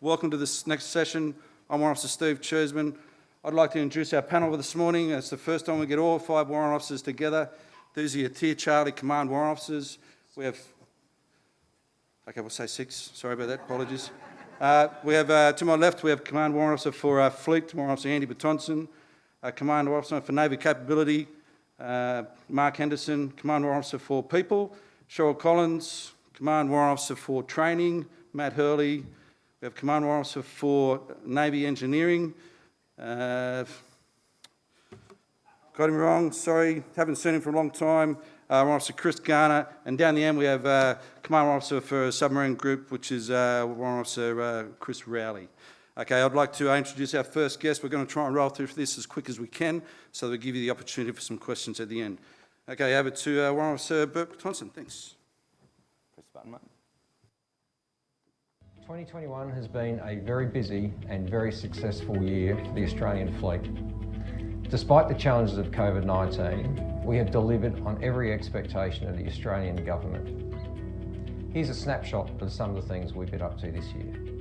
Welcome to this next session. I'm Warrant Officer Steve Cheeseman. I'd like to introduce our panel for this morning. It's the first time we get all five warrant officers together. These are your Tier Charlie Command warrant officers. We have, okay, we'll say six. Sorry about that, apologies. Uh, we have, uh, to my left, we have Command Warrant Officer for uh, Fleet, Warrant Officer Andy Batonson, uh, Command Officer for Navy Capability, uh, Mark Henderson, Command Warrant Officer for People, Cheryl Collins, Command Warrant Officer for Training, Matt Hurley. We have Command Officer for Navy Engineering. Uh, got him wrong, sorry, haven't seen him for a long time. Uh, Officer Chris Garner, and down the end we have uh, Command Officer for Submarine Group, which is uh, Warrant Officer uh, Chris Rowley. Okay, I'd like to introduce our first guest. We're going to try and roll through this as quick as we can so that we give you the opportunity for some questions at the end. Okay, over to uh, Warrant Officer Burke Thompson. Thanks. Press the button, mate. 2021 has been a very busy and very successful year for the Australian fleet. Despite the challenges of COVID-19, we have delivered on every expectation of the Australian government. Here's a snapshot of some of the things we've been up to this year.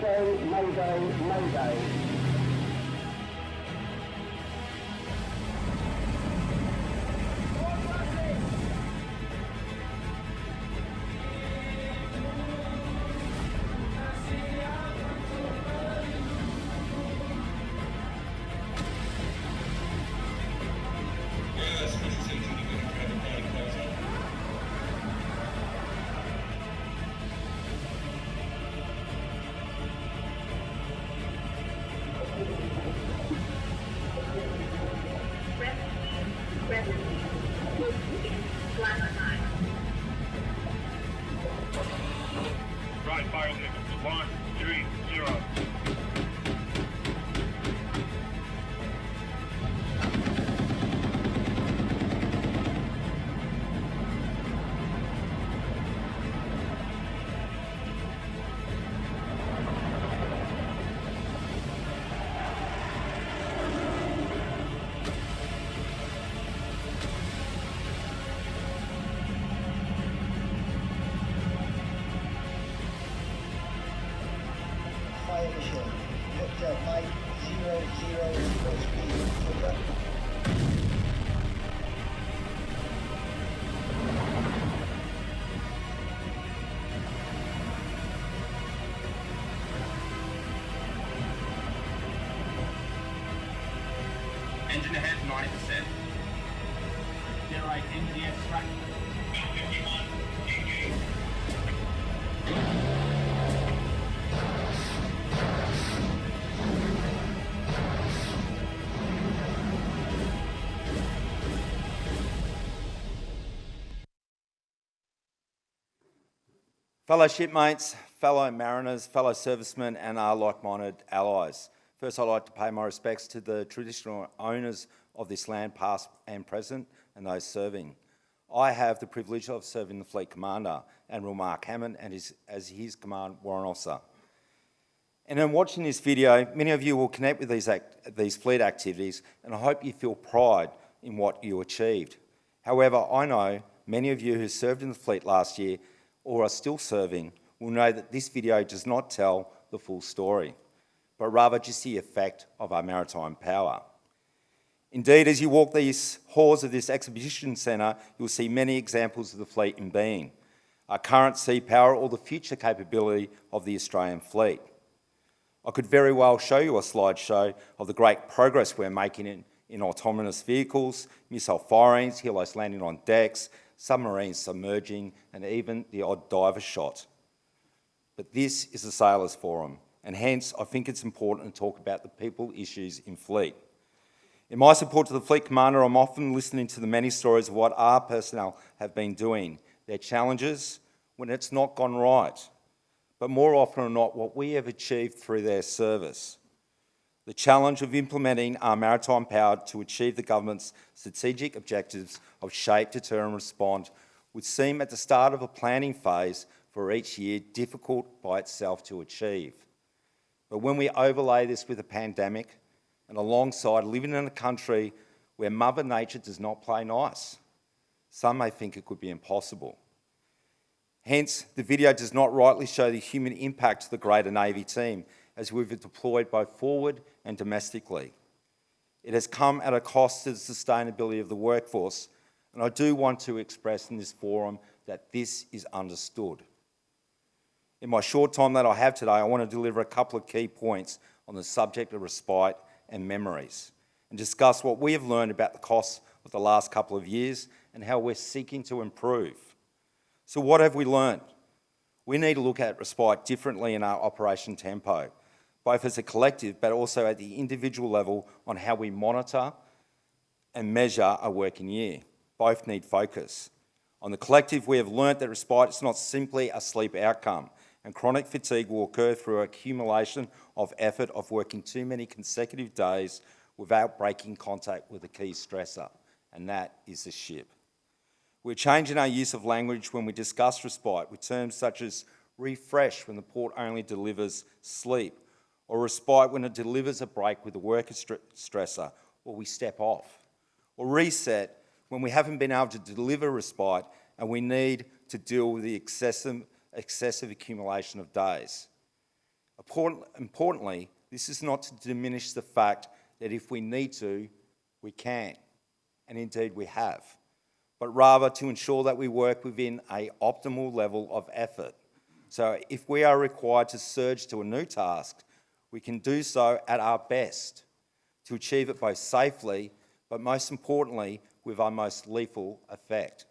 Mayday, Mayday, Mayday. Fellow shipmates, fellow mariners, fellow servicemen and our like-minded allies. First, I'd like to pay my respects to the traditional owners of this land, past and present, and those serving. I have the privilege of serving the Fleet Commander, Admiral Mark Hammond, and his, as his Command Warrant Officer. And in watching this video, many of you will connect with these, act, these fleet activities, and I hope you feel pride in what you achieved. However, I know many of you who served in the fleet last year or are still serving will know that this video does not tell the full story, but rather just the effect of our maritime power. Indeed, as you walk these halls of this exhibition centre, you'll see many examples of the fleet in being, our current sea power or the future capability of the Australian fleet. I could very well show you a slideshow of the great progress we're making in, in autonomous vehicles, missile firings, helos landing on decks, submarines submerging, and even the odd diver shot. But this is a sailors forum, and hence I think it's important to talk about the people issues in fleet. In my support to the Fleet Commander, I'm often listening to the many stories of what our personnel have been doing, their challenges when it's not gone right, but more often than not, what we have achieved through their service. The challenge of implementing our maritime power to achieve the government's strategic objectives of shape, deter and respond would seem at the start of a planning phase for each year difficult by itself to achieve. But when we overlay this with a pandemic, and alongside living in a country where Mother Nature does not play nice. Some may think it could be impossible. Hence, the video does not rightly show the human impact of the greater Navy team as we've deployed both forward and domestically. It has come at a cost to the sustainability of the workforce, and I do want to express in this forum that this is understood. In my short time that I have today, I want to deliver a couple of key points on the subject of respite and memories and discuss what we have learned about the costs of the last couple of years and how we're seeking to improve. So what have we learned? We need to look at respite differently in our operation tempo, both as a collective but also at the individual level on how we monitor and measure a working year. Both need focus. On the collective, we have learnt that respite is not simply a sleep outcome and chronic fatigue will occur through accumulation of effort of working too many consecutive days without breaking contact with a key stressor, and that is the ship. We're changing our use of language when we discuss respite with terms such as refresh when the port only delivers sleep, or respite when it delivers a break with a worker stressor, or we step off, or reset when we haven't been able to deliver respite and we need to deal with the excessive excessive accumulation of days. Importantly, this is not to diminish the fact that if we need to, we can, and indeed we have, but rather to ensure that we work within a optimal level of effort. So if we are required to surge to a new task, we can do so at our best to achieve it both safely, but most importantly, with our most lethal effect.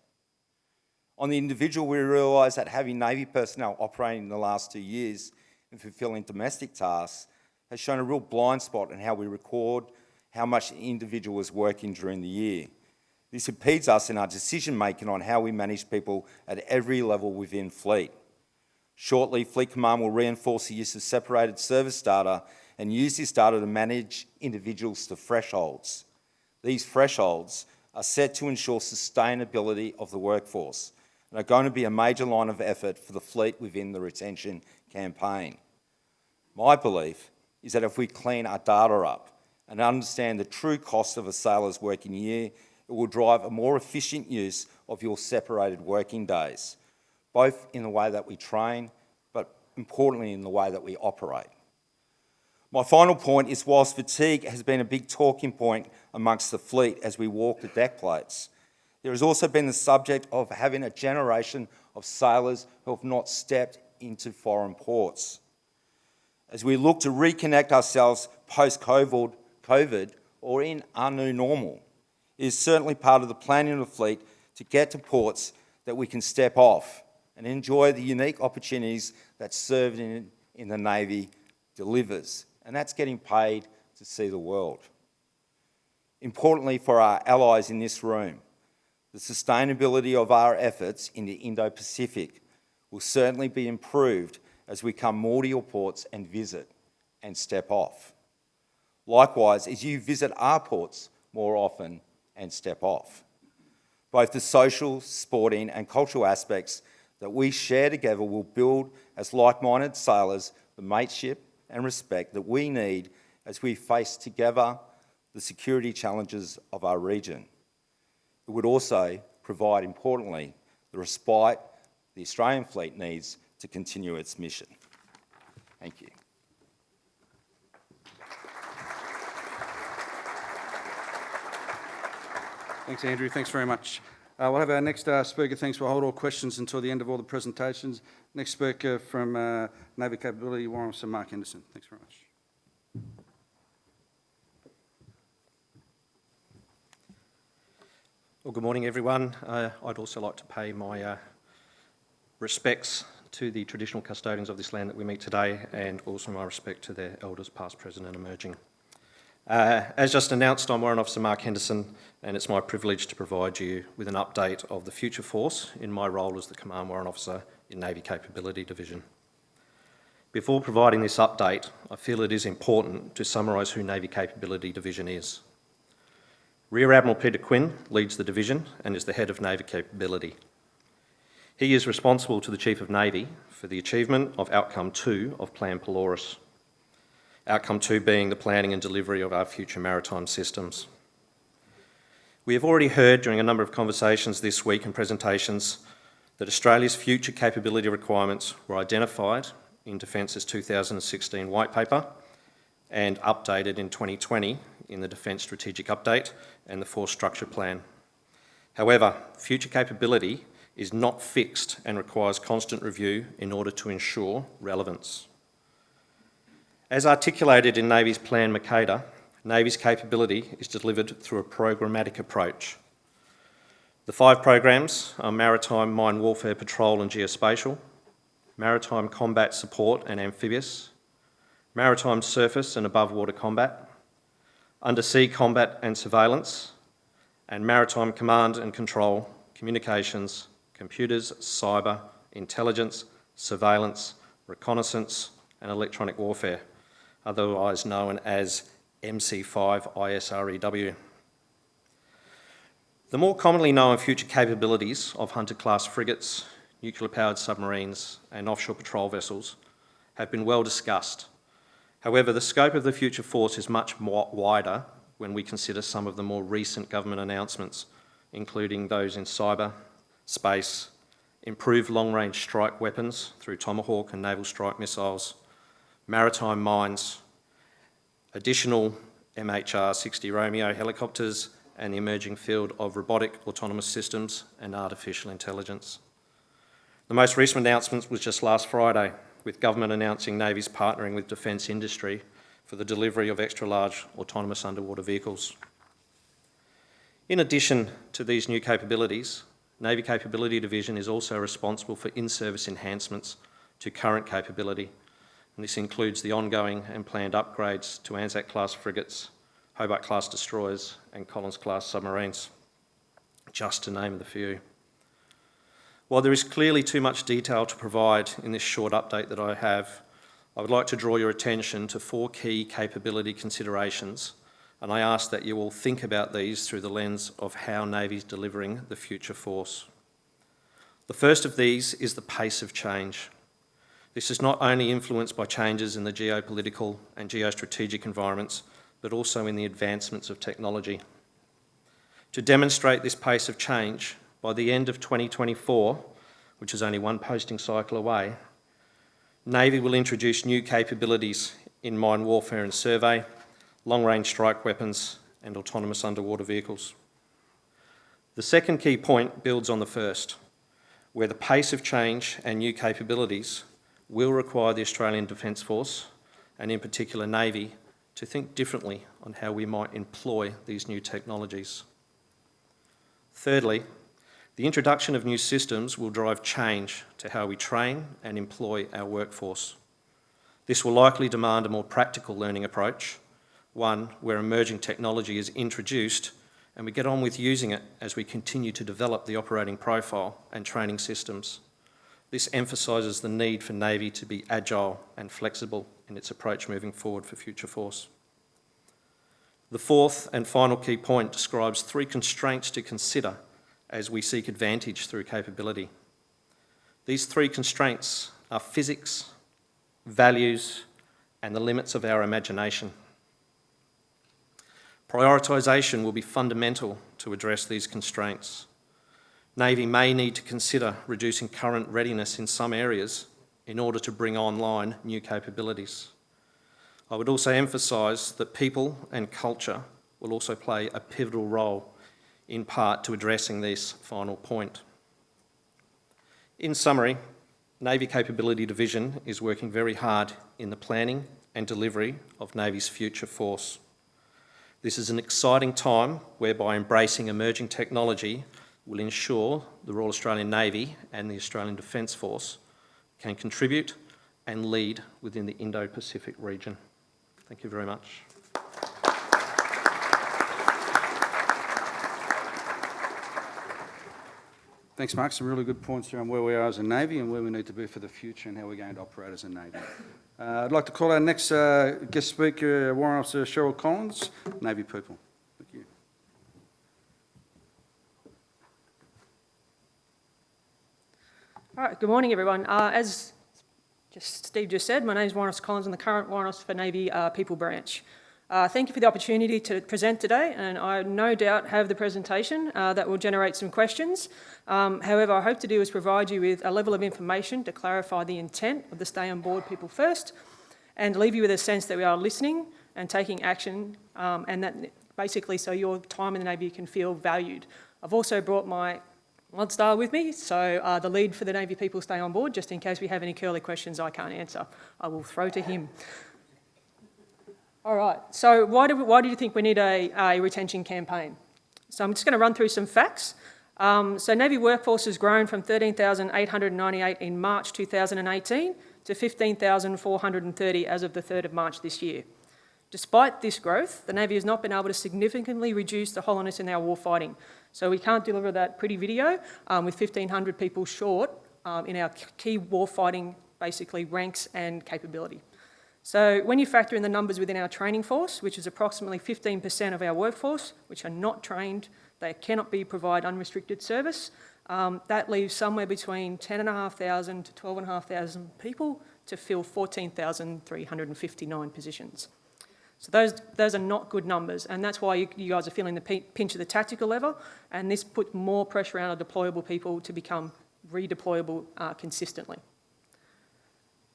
On the individual, we realise that having Navy personnel operating in the last two years and fulfilling domestic tasks has shown a real blind spot in how we record how much the individual is working during the year. This impedes us in our decision making on how we manage people at every level within fleet. Shortly, Fleet Command will reinforce the use of separated service data and use this data to manage individuals to thresholds. These thresholds are set to ensure sustainability of the workforce and are going to be a major line of effort for the fleet within the retention campaign. My belief is that if we clean our data up and understand the true cost of a sailor's working year, it will drive a more efficient use of your separated working days, both in the way that we train, but importantly in the way that we operate. My final point is whilst fatigue has been a big talking point amongst the fleet as we walk the deck plates, there has also been the subject of having a generation of sailors who have not stepped into foreign ports. As we look to reconnect ourselves post-COVID COVID, or in our new normal, it is certainly part of the planning of the fleet to get to ports that we can step off and enjoy the unique opportunities that serving in, in the Navy delivers. And that's getting paid to see the world. Importantly for our allies in this room, the sustainability of our efforts in the Indo-Pacific will certainly be improved as we come more to your ports and visit and step off. Likewise, as you visit our ports more often and step off. Both the social, sporting and cultural aspects that we share together will build as like-minded sailors the mateship and respect that we need as we face together the security challenges of our region. It would also provide, importantly, the respite the Australian fleet needs to continue its mission. Thank you. Thanks, Andrew. Thanks very much. Uh, we'll have our next uh, speaker. Thanks. We'll hold all questions until the end of all the presentations. Next speaker from uh, Navy Capability, Warrant Officer Mark Henderson. Thanks very much. Well, good morning, everyone. Uh, I'd also like to pay my uh, respects to the traditional custodians of this land that we meet today and also my respect to their elders past, present and emerging. Uh, as just announced, I'm Warrant Officer Mark Henderson and it's my privilege to provide you with an update of the Future Force in my role as the Command Warrant Officer in Navy Capability Division. Before providing this update, I feel it is important to summarise who Navy Capability Division is. Rear Admiral Peter Quinn leads the division and is the head of Navy Capability. He is responsible to the Chief of Navy for the achievement of Outcome 2 of Plan Polaris. Outcome 2 being the planning and delivery of our future maritime systems. We have already heard during a number of conversations this week and presentations that Australia's future capability requirements were identified in Defence's 2016 White Paper and updated in 2020 in the Defence Strategic Update and the Force Structure Plan. However, future capability is not fixed and requires constant review in order to ensure relevance. As articulated in Navy's Plan Mercator, Navy's capability is delivered through a programmatic approach. The five programs are Maritime Mine Warfare Patrol and Geospatial, Maritime Combat Support and Amphibious, Maritime Surface and Above Water Combat, Undersea Combat and Surveillance, and Maritime Command and Control, Communications, Computers, Cyber, Intelligence, Surveillance, Reconnaissance and Electronic Warfare, otherwise known as MC5 ISREW. The more commonly known future capabilities of Hunter-class frigates, nuclear-powered submarines and offshore patrol vessels have been well discussed. However, the scope of the future force is much wider when we consider some of the more recent government announcements, including those in cyber, space, improved long-range strike weapons through Tomahawk and Naval Strike Missiles, maritime mines, additional MHR-60 Romeo helicopters and the emerging field of robotic autonomous systems and artificial intelligence. The most recent announcement was just last Friday, with government announcing Navy's partnering with defence industry for the delivery of extra-large autonomous underwater vehicles. In addition to these new capabilities, Navy Capability Division is also responsible for in-service enhancements to current capability, and this includes the ongoing and planned upgrades to Anzac-class frigates, Hobart-class destroyers and Collins-class submarines, just to name the few. While there is clearly too much detail to provide in this short update that I have, I would like to draw your attention to four key capability considerations and I ask that you all think about these through the lens of how Navy's delivering the future force. The first of these is the pace of change. This is not only influenced by changes in the geopolitical and geostrategic environments, but also in the advancements of technology. To demonstrate this pace of change, by the end of 2024, which is only one posting cycle away, Navy will introduce new capabilities in mine warfare and survey, long-range strike weapons and autonomous underwater vehicles. The second key point builds on the first, where the pace of change and new capabilities will require the Australian Defence Force, and in particular Navy, to think differently on how we might employ these new technologies. Thirdly, the introduction of new systems will drive change to how we train and employ our workforce. This will likely demand a more practical learning approach one where emerging technology is introduced and we get on with using it as we continue to develop the operating profile and training systems. This emphasises the need for Navy to be agile and flexible in its approach moving forward for Future Force. The fourth and final key point describes three constraints to consider as we seek advantage through capability. These three constraints are physics, values, and the limits of our imagination. Prioritisation will be fundamental to address these constraints. Navy may need to consider reducing current readiness in some areas in order to bring online new capabilities. I would also emphasise that people and culture will also play a pivotal role in part to addressing this final point. In summary, Navy Capability Division is working very hard in the planning and delivery of Navy's future force. This is an exciting time whereby embracing emerging technology will ensure the Royal Australian Navy and the Australian Defence Force can contribute and lead within the Indo-Pacific region. Thank you very much. Thanks, Mark. Some really good points around where we are as a Navy and where we need to be for the future and how we're going to operate as a Navy. Uh, I'd like to call our next uh, guest speaker, Warrant Officer Cheryl Collins, Navy people. Thank you. All good morning, everyone. Uh, as just Steve just said, my name is Officer Collins. I'm the current Officer for Navy uh, People Branch. Uh, thank you for the opportunity to present today, and I no doubt have the presentation uh, that will generate some questions. Um, however, I hope to do is provide you with a level of information to clarify the intent of the Stay on Board People First, and leave you with a sense that we are listening and taking action, um, and that basically so your time in the Navy can feel valued. I've also brought my Star with me, so uh, the lead for the Navy people stay on board, just in case we have any curly questions I can't answer. I will throw to him. All right, so why do, we, why do you think we need a, a retention campaign? So I'm just going to run through some facts. Um, so Navy workforce has grown from 13,898 in March 2018 to 15,430 as of the 3rd of March this year. Despite this growth, the Navy has not been able to significantly reduce the hollowness in our warfighting. So we can't deliver that pretty video um, with 1,500 people short um, in our key warfighting, basically ranks and capability. So when you factor in the numbers within our training force, which is approximately 15% of our workforce, which are not trained, they cannot be provide unrestricted service, um, that leaves somewhere between 10,500 to 12,500 people to fill 14,359 positions. So those, those are not good numbers, and that's why you, you guys are feeling the pinch of the tactical level, and this puts more pressure on our deployable people to become redeployable uh, consistently.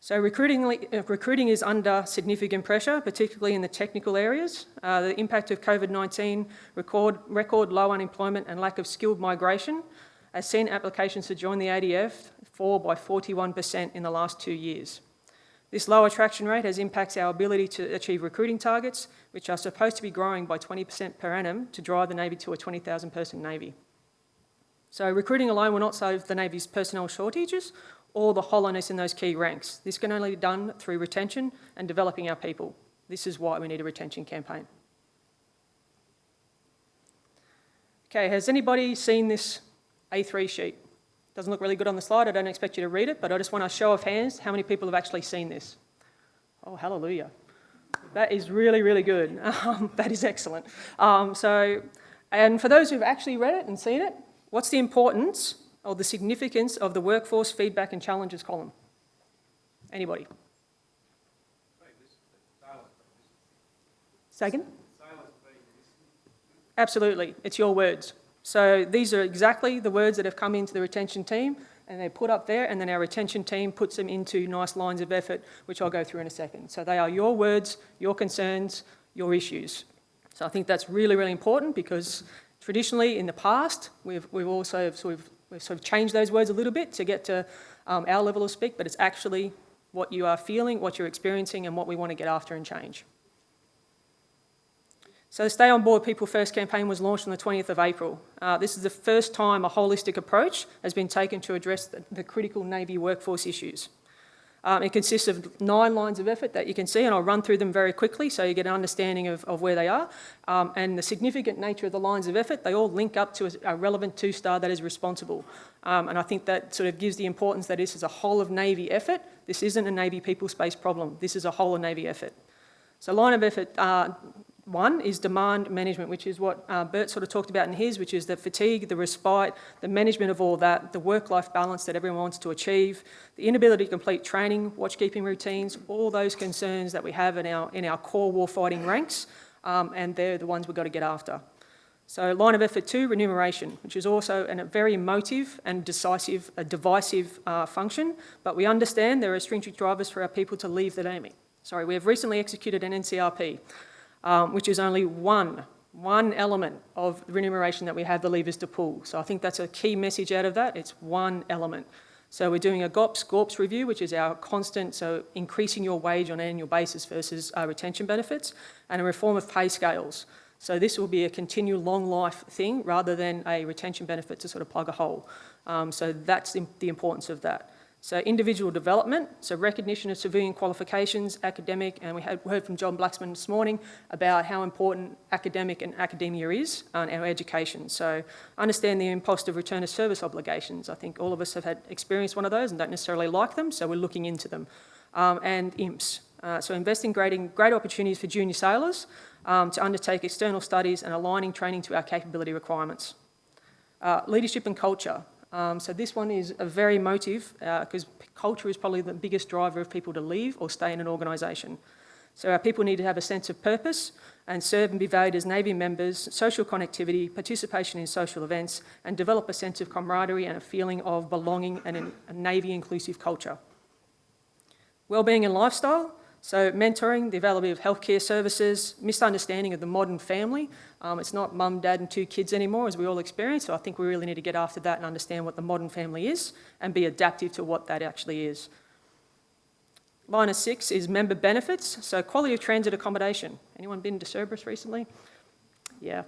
So recruiting, uh, recruiting is under significant pressure, particularly in the technical areas. Uh, the impact of COVID-19, record, record low unemployment and lack of skilled migration has seen applications to join the ADF fall by 41% in the last two years. This low attraction rate has impacts our ability to achieve recruiting targets, which are supposed to be growing by 20% per annum to drive the Navy to a 20,000 person Navy. So recruiting alone will not solve the Navy's personnel shortages or the hollowness in those key ranks. This can only be done through retention and developing our people. This is why we need a retention campaign. Okay, has anybody seen this A3 sheet? Doesn't look really good on the slide, I don't expect you to read it, but I just want a show of hands how many people have actually seen this. Oh, hallelujah. That is really, really good. Um, that is excellent. Um, so, and for those who've actually read it and seen it, what's the importance or the significance of the workforce feedback and challenges column? Anybody? Second? Absolutely, it's your words. So these are exactly the words that have come into the retention team and they're put up there and then our retention team puts them into nice lines of effort, which I'll go through in a second. So they are your words, your concerns, your issues. So I think that's really, really important because traditionally in the past, we've, we've also sort of We've sort of changed those words a little bit to get to um, our level of speak, but it's actually what you are feeling, what you're experiencing, and what we want to get after and change. So the Stay On Board People First campaign was launched on the 20th of April. Uh, this is the first time a holistic approach has been taken to address the, the critical Navy workforce issues. Um, it consists of nine lines of effort that you can see, and I'll run through them very quickly so you get an understanding of, of where they are. Um, and the significant nature of the lines of effort, they all link up to a, a relevant two-star that is responsible. Um, and I think that sort of gives the importance that this is a whole of Navy effort. This isn't a Navy people space problem. This is a whole of Navy effort. So line of effort, uh, One is demand management, which is what uh, Bert sort of talked about in his, which is the fatigue, the respite, the management of all that, the work-life balance that everyone wants to achieve, the inability to complete training, watchkeeping routines, all those concerns that we have in our, in our core warfighting ranks, um, and they're the ones we've got to get after. So line of effort two, remuneration, which is also an, a very emotive and decisive, a divisive uh, function, but we understand there are stringent drivers for our people to leave the Navy. Sorry, we have recently executed an NCRP, um, which is only one, one element of remuneration that we have the levers to pull. So I think that's a key message out of that. It's one element. So we're doing a GOPS, GORPS review, which is our constant, so increasing your wage on an annual basis versus uh, retention benefits, and a reform of pay scales. So this will be a continual long life thing rather than a retention benefit to sort of plug a hole. Um, so that's the importance of that. So individual development, so recognition of civilian qualifications, academic, and we had heard from John Blacksman this morning about how important academic and academia is on our education. So understand the impost of return of service obligations. I think all of us have had experienced one of those and don't necessarily like them, so we're looking into them. Um, and IMPS, uh, so investing grading great opportunities for junior sailors um, to undertake external studies and aligning training to our capability requirements. Uh, leadership and culture. Um, so this one is a very motive because uh, culture is probably the biggest driver of people to leave or stay in an organisation. So our people need to have a sense of purpose and serve and be valued as Navy members, social connectivity, participation in social events, and develop a sense of camaraderie and a feeling of belonging and a Navy inclusive culture. Wellbeing and lifestyle. So mentoring, the availability of healthcare services, misunderstanding of the modern family. Um, it's not mum, dad and two kids anymore as we all experience. So I think we really need to get after that and understand what the modern family is and be adaptive to what that actually is. Line of six is member benefits. So quality of transit accommodation. Anyone been to Cerberus recently? Yeah,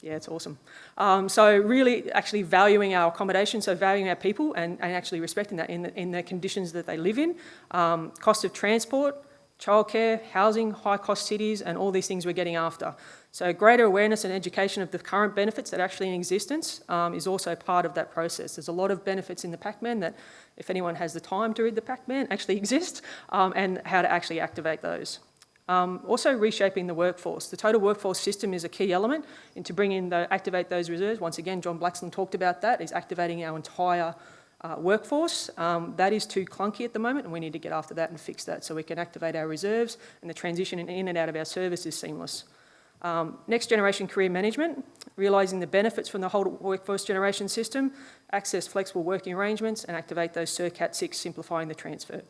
yeah, it's awesome. Um, so really actually valuing our accommodation, so valuing our people and, and actually respecting that in the, in conditions that they live in. Um, cost of transport, childcare, housing, high-cost cities, and all these things we're getting after. So greater awareness and education of the current benefits that are actually in existence um, is also part of that process. There's a lot of benefits in the PACMAN that, if anyone has the time to read the PACMAN, actually exist, um, and how to actually activate those. Um, also reshaping the workforce. The total workforce system is a key element into bringing the, activate those reserves. Once again, John Blackston talked about that, is activating our entire uh, workforce. Um, that is too clunky at the moment and we need to get after that and fix that so we can activate our reserves and the transition in and out of our service is seamless. Um, next generation career management, realising the benefits from the whole workforce generation system, access flexible working arrangements and activate those SERCAT 6 simplifying the transfer.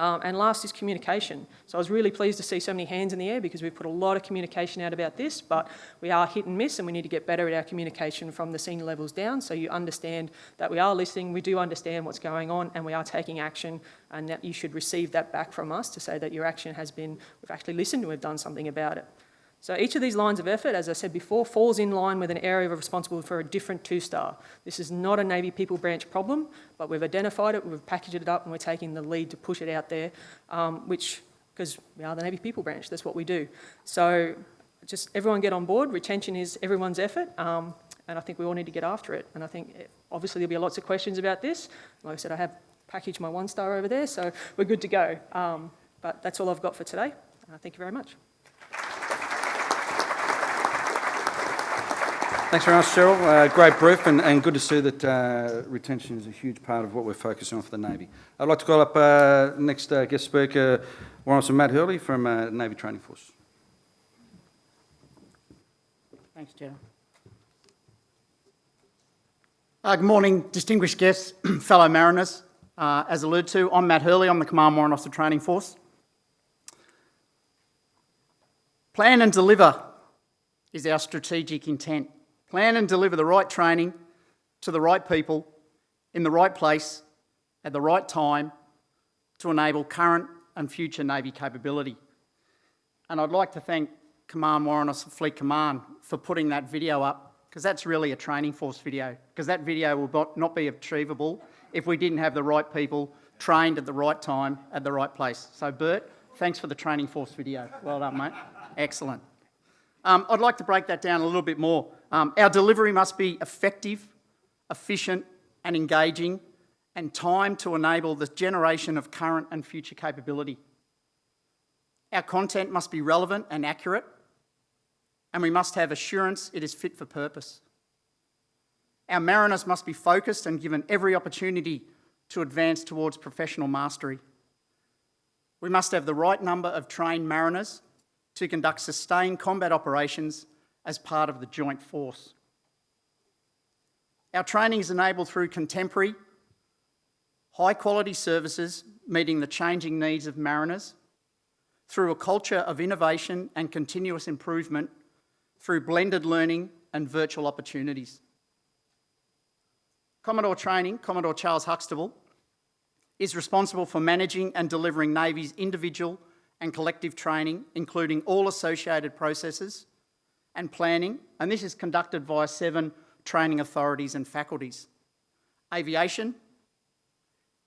Um, and last is communication. So I was really pleased to see so many hands in the air because we've put a lot of communication out about this, but we are hit and miss and we need to get better at our communication from the senior levels down so you understand that we are listening, we do understand what's going on and we are taking action and that you should receive that back from us to say that your action has been, we've actually listened and we've done something about it. So each of these lines of effort, as I said before, falls in line with an area of responsibility for a different two-star. This is not a Navy People Branch problem, but we've identified it, we've packaged it up, and we're taking the lead to push it out there, um, which, because we are the Navy People Branch, that's what we do. So just everyone get on board. Retention is everyone's effort, um, and I think we all need to get after it. And I think, eh, obviously, there'll be lots of questions about this. Like I said, I have packaged my one-star over there, so we're good to go. Um, but that's all I've got for today. Uh, thank you very much. Thanks very much, Cheryl. Uh, great brief and, and good to see that uh, retention is a huge part of what we're focusing on for the Navy. I'd like to call up uh, next uh, guest speaker, Officer Matt Hurley from uh, Navy Training Force. Thanks, Chair. Uh, good morning, distinguished guests, fellow mariners. As alluded to, I'm Matt Hurley. I'm the Command Warrant Officer Training Force. Plan and deliver is our strategic intent. Plan and deliver the right training to the right people in the right place at the right time to enable current and future Navy capability. And I'd like to thank Command Warrant Officer Fleet Command for putting that video up because that's really a training force video because that video will not be achievable if we didn't have the right people trained at the right time at the right place. So Bert, thanks for the training force video. Well done, mate. Excellent. Um, I'd like to break that down a little bit more. Um, our delivery must be effective, efficient and engaging and timed to enable the generation of current and future capability. Our content must be relevant and accurate and we must have assurance it is fit for purpose. Our mariners must be focused and given every opportunity to advance towards professional mastery. We must have the right number of trained mariners to conduct sustained combat operations as part of the joint force. Our training is enabled through contemporary, high quality services meeting the changing needs of mariners, through a culture of innovation and continuous improvement, through blended learning and virtual opportunities. Commodore Training, Commodore Charles Huxtable, is responsible for managing and delivering Navy's individual and collective training, including all associated processes and planning, and this is conducted via seven training authorities and faculties. Aviation,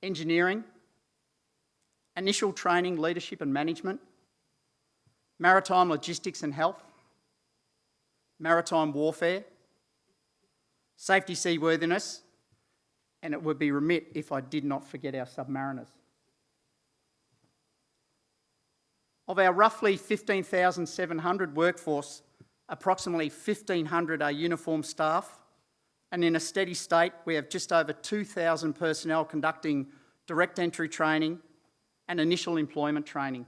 engineering, initial training, leadership and management, maritime logistics and health, maritime warfare, safety seaworthiness, and it would be remit if I did not forget our submariners. Of our roughly 15,700 workforce, approximately 1,500 are uniformed staff, and in a steady state, we have just over 2,000 personnel conducting direct entry training and initial employment training.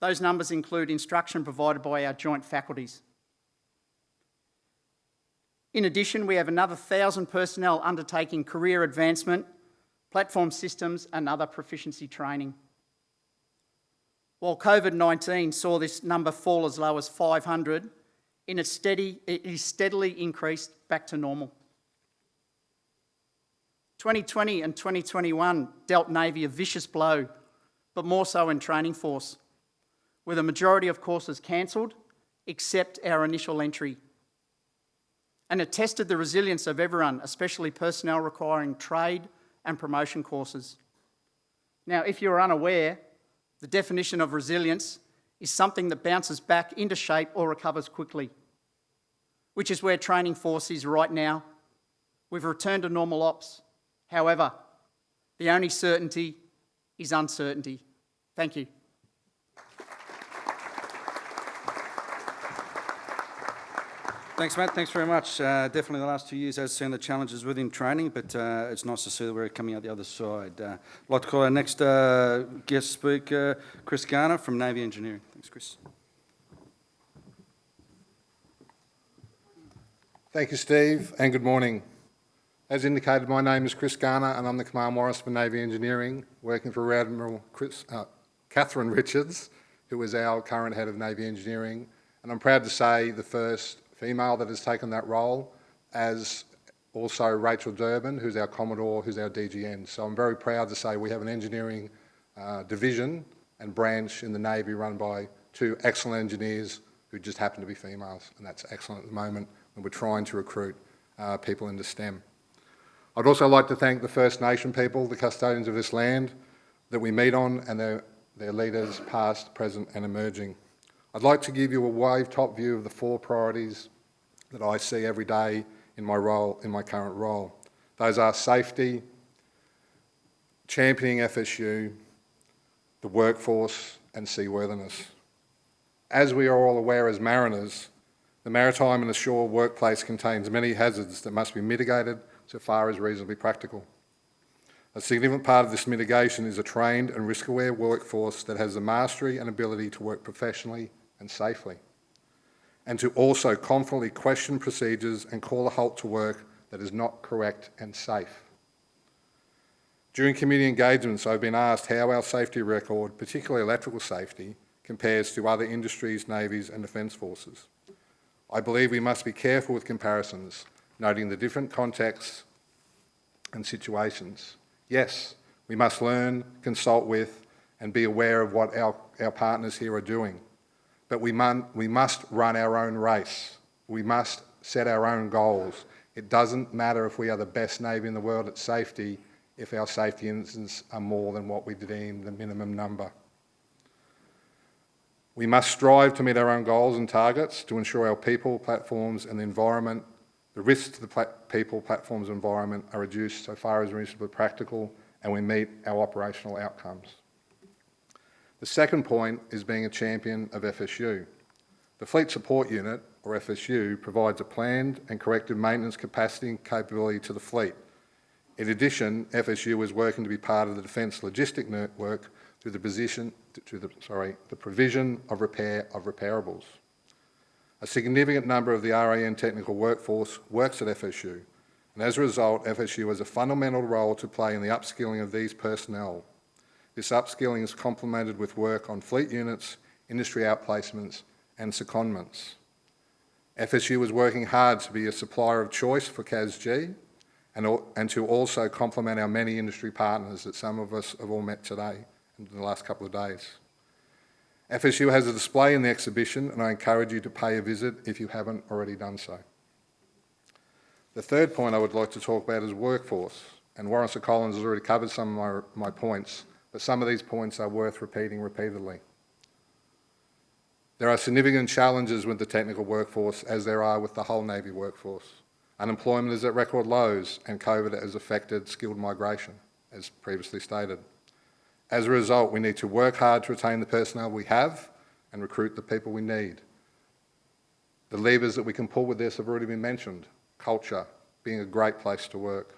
Those numbers include instruction provided by our joint faculties. In addition, we have another 1,000 personnel undertaking career advancement, platform systems and other proficiency training. While COVID-19 saw this number fall as low as 500, in a steady, it is steadily increased back to normal. 2020 and 2021 dealt Navy a vicious blow, but more so in training force, with a majority of courses cancelled, except our initial entry. And it tested the resilience of everyone, especially personnel requiring trade and promotion courses. Now, if you're unaware, the definition of resilience is something that bounces back into shape or recovers quickly, which is where training force is right now. We've returned to normal ops. However, the only certainty is uncertainty. Thank you. Thanks, Matt. Thanks very much. Uh, definitely the last two years has seen the challenges within training, but uh, it's nice to see that we're coming out the other side. Uh, I'd like to call our next uh, guest speaker, Chris Garner from Navy Engineering. Thanks, Chris. Thank you, Steve, and good morning. As indicated, my name is Chris Garner, and I'm the Command Warrant for Navy Engineering, working for Rear Admiral Chris, uh, Catherine Richards, who is our current head of Navy Engineering, and I'm proud to say the first female that has taken that role, as also Rachel Durbin, who's our Commodore, who's our DGN. So I'm very proud to say we have an engineering uh, division and branch in the Navy run by two excellent engineers who just happen to be females, and that's excellent at the moment, and we're trying to recruit uh, people into STEM. I'd also like to thank the First Nation people, the custodians of this land that we meet on, and their, their leaders, past, present and emerging. I'd like to give you a wave top view of the four priorities that I see every day in my role, in my current role. Those are safety, championing FSU, the workforce and seaworthiness. As we are all aware as mariners, the maritime and the shore workplace contains many hazards that must be mitigated so far as reasonably practical. A significant part of this mitigation is a trained and risk-aware workforce that has the mastery and ability to work professionally and safely and to also confidently question procedures and call a halt to work that is not correct and safe. During committee engagements, I've been asked how our safety record, particularly electrical safety, compares to other industries, navies and defence forces. I believe we must be careful with comparisons, noting the different contexts and situations. Yes, we must learn, consult with and be aware of what our, our partners here are doing but we, we must run our own race. We must set our own goals. It doesn't matter if we are the best Navy in the world at safety if our safety incidents are more than what we deem the minimum number. We must strive to meet our own goals and targets to ensure our people, platforms and the environment, the risks to the pla people, platforms and environment are reduced so far as reasonably practical and we meet our operational outcomes. The second point is being a champion of FSU. The Fleet Support Unit, or FSU, provides a planned and corrective maintenance capacity and capability to the fleet. In addition, FSU is working to be part of the Defence Logistic Network through the position, through the, sorry, the provision of repair of repairables. A significant number of the RAN technical workforce works at FSU, and as a result, FSU has a fundamental role to play in the upskilling of these personnel. This upskilling is complemented with work on fleet units, industry outplacements and secondments. FSU is working hard to be a supplier of choice for CASG and, and to also complement our many industry partners that some of us have all met today and in the last couple of days. FSU has a display in the exhibition and I encourage you to pay a visit if you haven't already done so. The third point I would like to talk about is workforce, and Warren Collins has already covered some of my, my points, but some of these points are worth repeating repeatedly. There are significant challenges with the technical workforce as there are with the whole Navy workforce. Unemployment is at record lows and COVID has affected skilled migration, as previously stated. As a result, we need to work hard to retain the personnel we have and recruit the people we need. The levers that we can pull with this have already been mentioned. Culture, being a great place to work.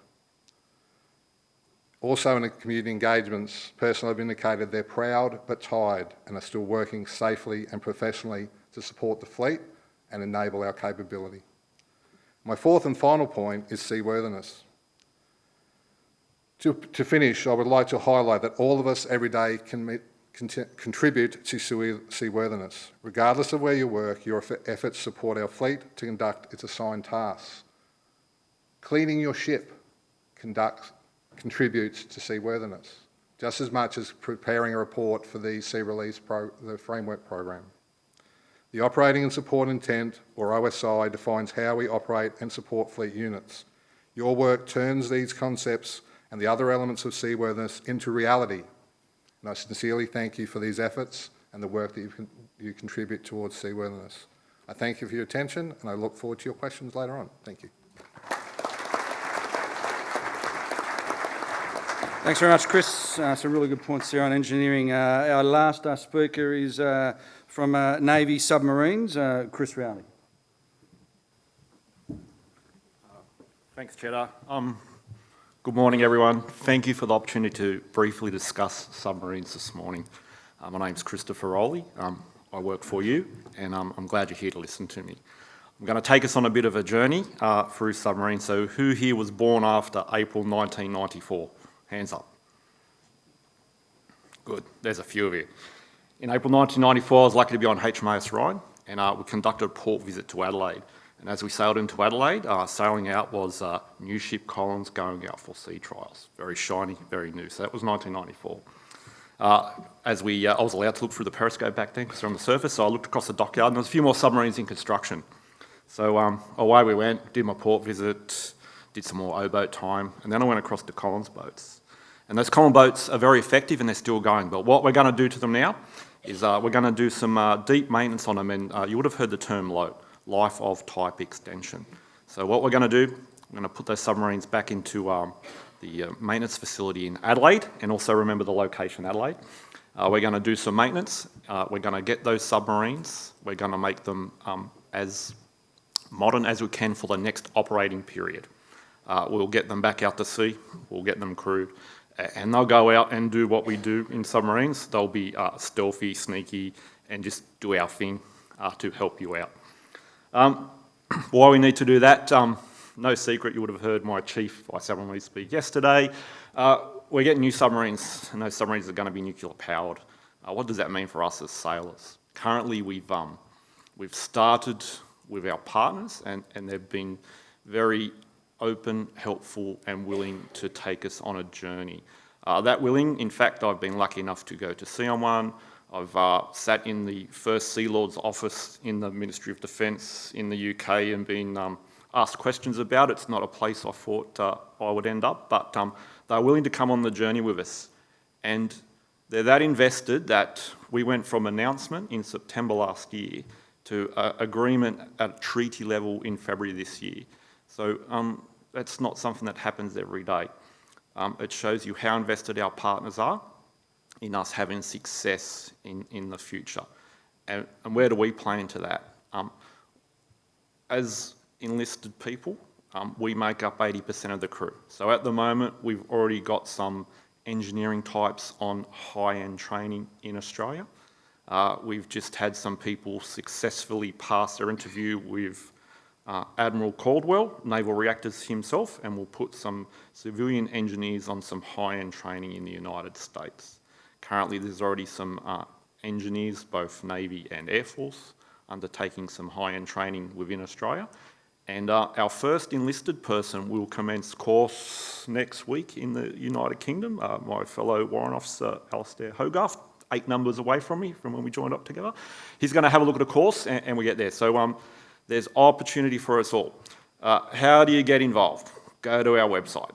Also in the community engagements, personnel have indicated they're proud but tired and are still working safely and professionally to support the fleet and enable our capability. My fourth and final point is seaworthiness. To, to finish, I would like to highlight that all of us every day can contribute to seaworthiness. Regardless of where you work, your efforts support our fleet to conduct its assigned tasks. Cleaning your ship conducts, contributes to seaworthiness, just as much as preparing a report for the Sea Release pro, the Framework Program. The Operating and Support Intent, or OSI, defines how we operate and support fleet units. Your work turns these concepts and the other elements of seaworthiness into reality. And I sincerely thank you for these efforts and the work that you, con you contribute towards seaworthiness. I thank you for your attention and I look forward to your questions later on. Thank you. Thanks very much, Chris. Uh, some really good points there on engineering. Uh, our last uh, speaker is uh, from uh, Navy Submarines, uh, Chris Rowley. Thanks, Cheddar. Um, good morning, everyone. Thank you for the opportunity to briefly discuss submarines this morning. my name's Christopher Rowley. Um, I work for you, and um, I'm glad you're here to listen to me. I'm going to take us on a bit of a journey through submarines. So who here was born after April 1994? Hands up. Good, there's a few of you. In April 1994, I was lucky to be on HMAS Orion, and uh, we conducted a port visit to Adelaide. And as we sailed into Adelaide, uh, sailing out was uh, new ship Collins going out for sea trials. Very shiny, very new. So that was 1994. Uh, as we, uh, I was allowed to look through the periscope back then because they're on the surface, so I looked across the dockyard and there was a few more submarines in construction. So um, away we went, did my port visit, did some more O-boat time, and then I went across to Collins boats. And those Collins boats are very effective and they're still going, but what we're going to do to them now is uh, we're going to do some uh, deep maintenance on them, and uh, you would have heard the term LOTE, life of type extension. So what we're going to do, we're going to put those submarines back into um, the uh, maintenance facility in Adelaide, and also remember the location Adelaide. Uh, we're going to do some maintenance. Uh, we're going to get those submarines. We're going to make them um, as modern as we can for the next operating period. We'll get them back out to sea, we'll get them crewed, and they'll go out and do what we do in submarines. They'll be uh, stealthy, sneaky, and just do our thing uh, to help you out. Um, why we need to do that, um, no secret, you would have heard my chief vice submarine speak yesterday. Uh, we're getting new submarines, and those submarines are going to be nuclear powered. Uh, what does that mean for us as sailors? Currently, we've, um, we've started with our partners, and, and they've been very open, helpful and willing to take us on a journey. Uh, that willing, in fact, I've been lucky enough to go to sea on one. I've uh, sat in the first Sea Lord's office in the Ministry of Defence in the UK and been um, asked questions about. it. It's not a place I thought uh, I would end up, but um, they're willing to come on the journey with us. And they're that invested that we went from announcement in September last year to uh, agreement at treaty level in February this year. So um, that's not something that happens every day. Um, it shows you how invested our partners are in us having success in, in the future. And, and where do we play into that? Um, as enlisted people, um, we make up 80% of the crew. So at the moment, we've already got some engineering types on high-end training in Australia. Uh, we've just had some people successfully pass their interview with uh, Admiral Caldwell, Naval Reactors himself, and we'll put some civilian engineers on some high-end training in the United States. Currently, there's already some uh, engineers, both Navy and Air Force, undertaking some high-end training within Australia. And uh, our first enlisted person will commence course next week in the United Kingdom. Uh, my fellow Warrant Officer, Alastair Hogarth, eight numbers away from me from when we joined up together. He's going to have a look at a course and, and we get there. So um, there's opportunity for us all. Uh, how do you get involved? Go to our website,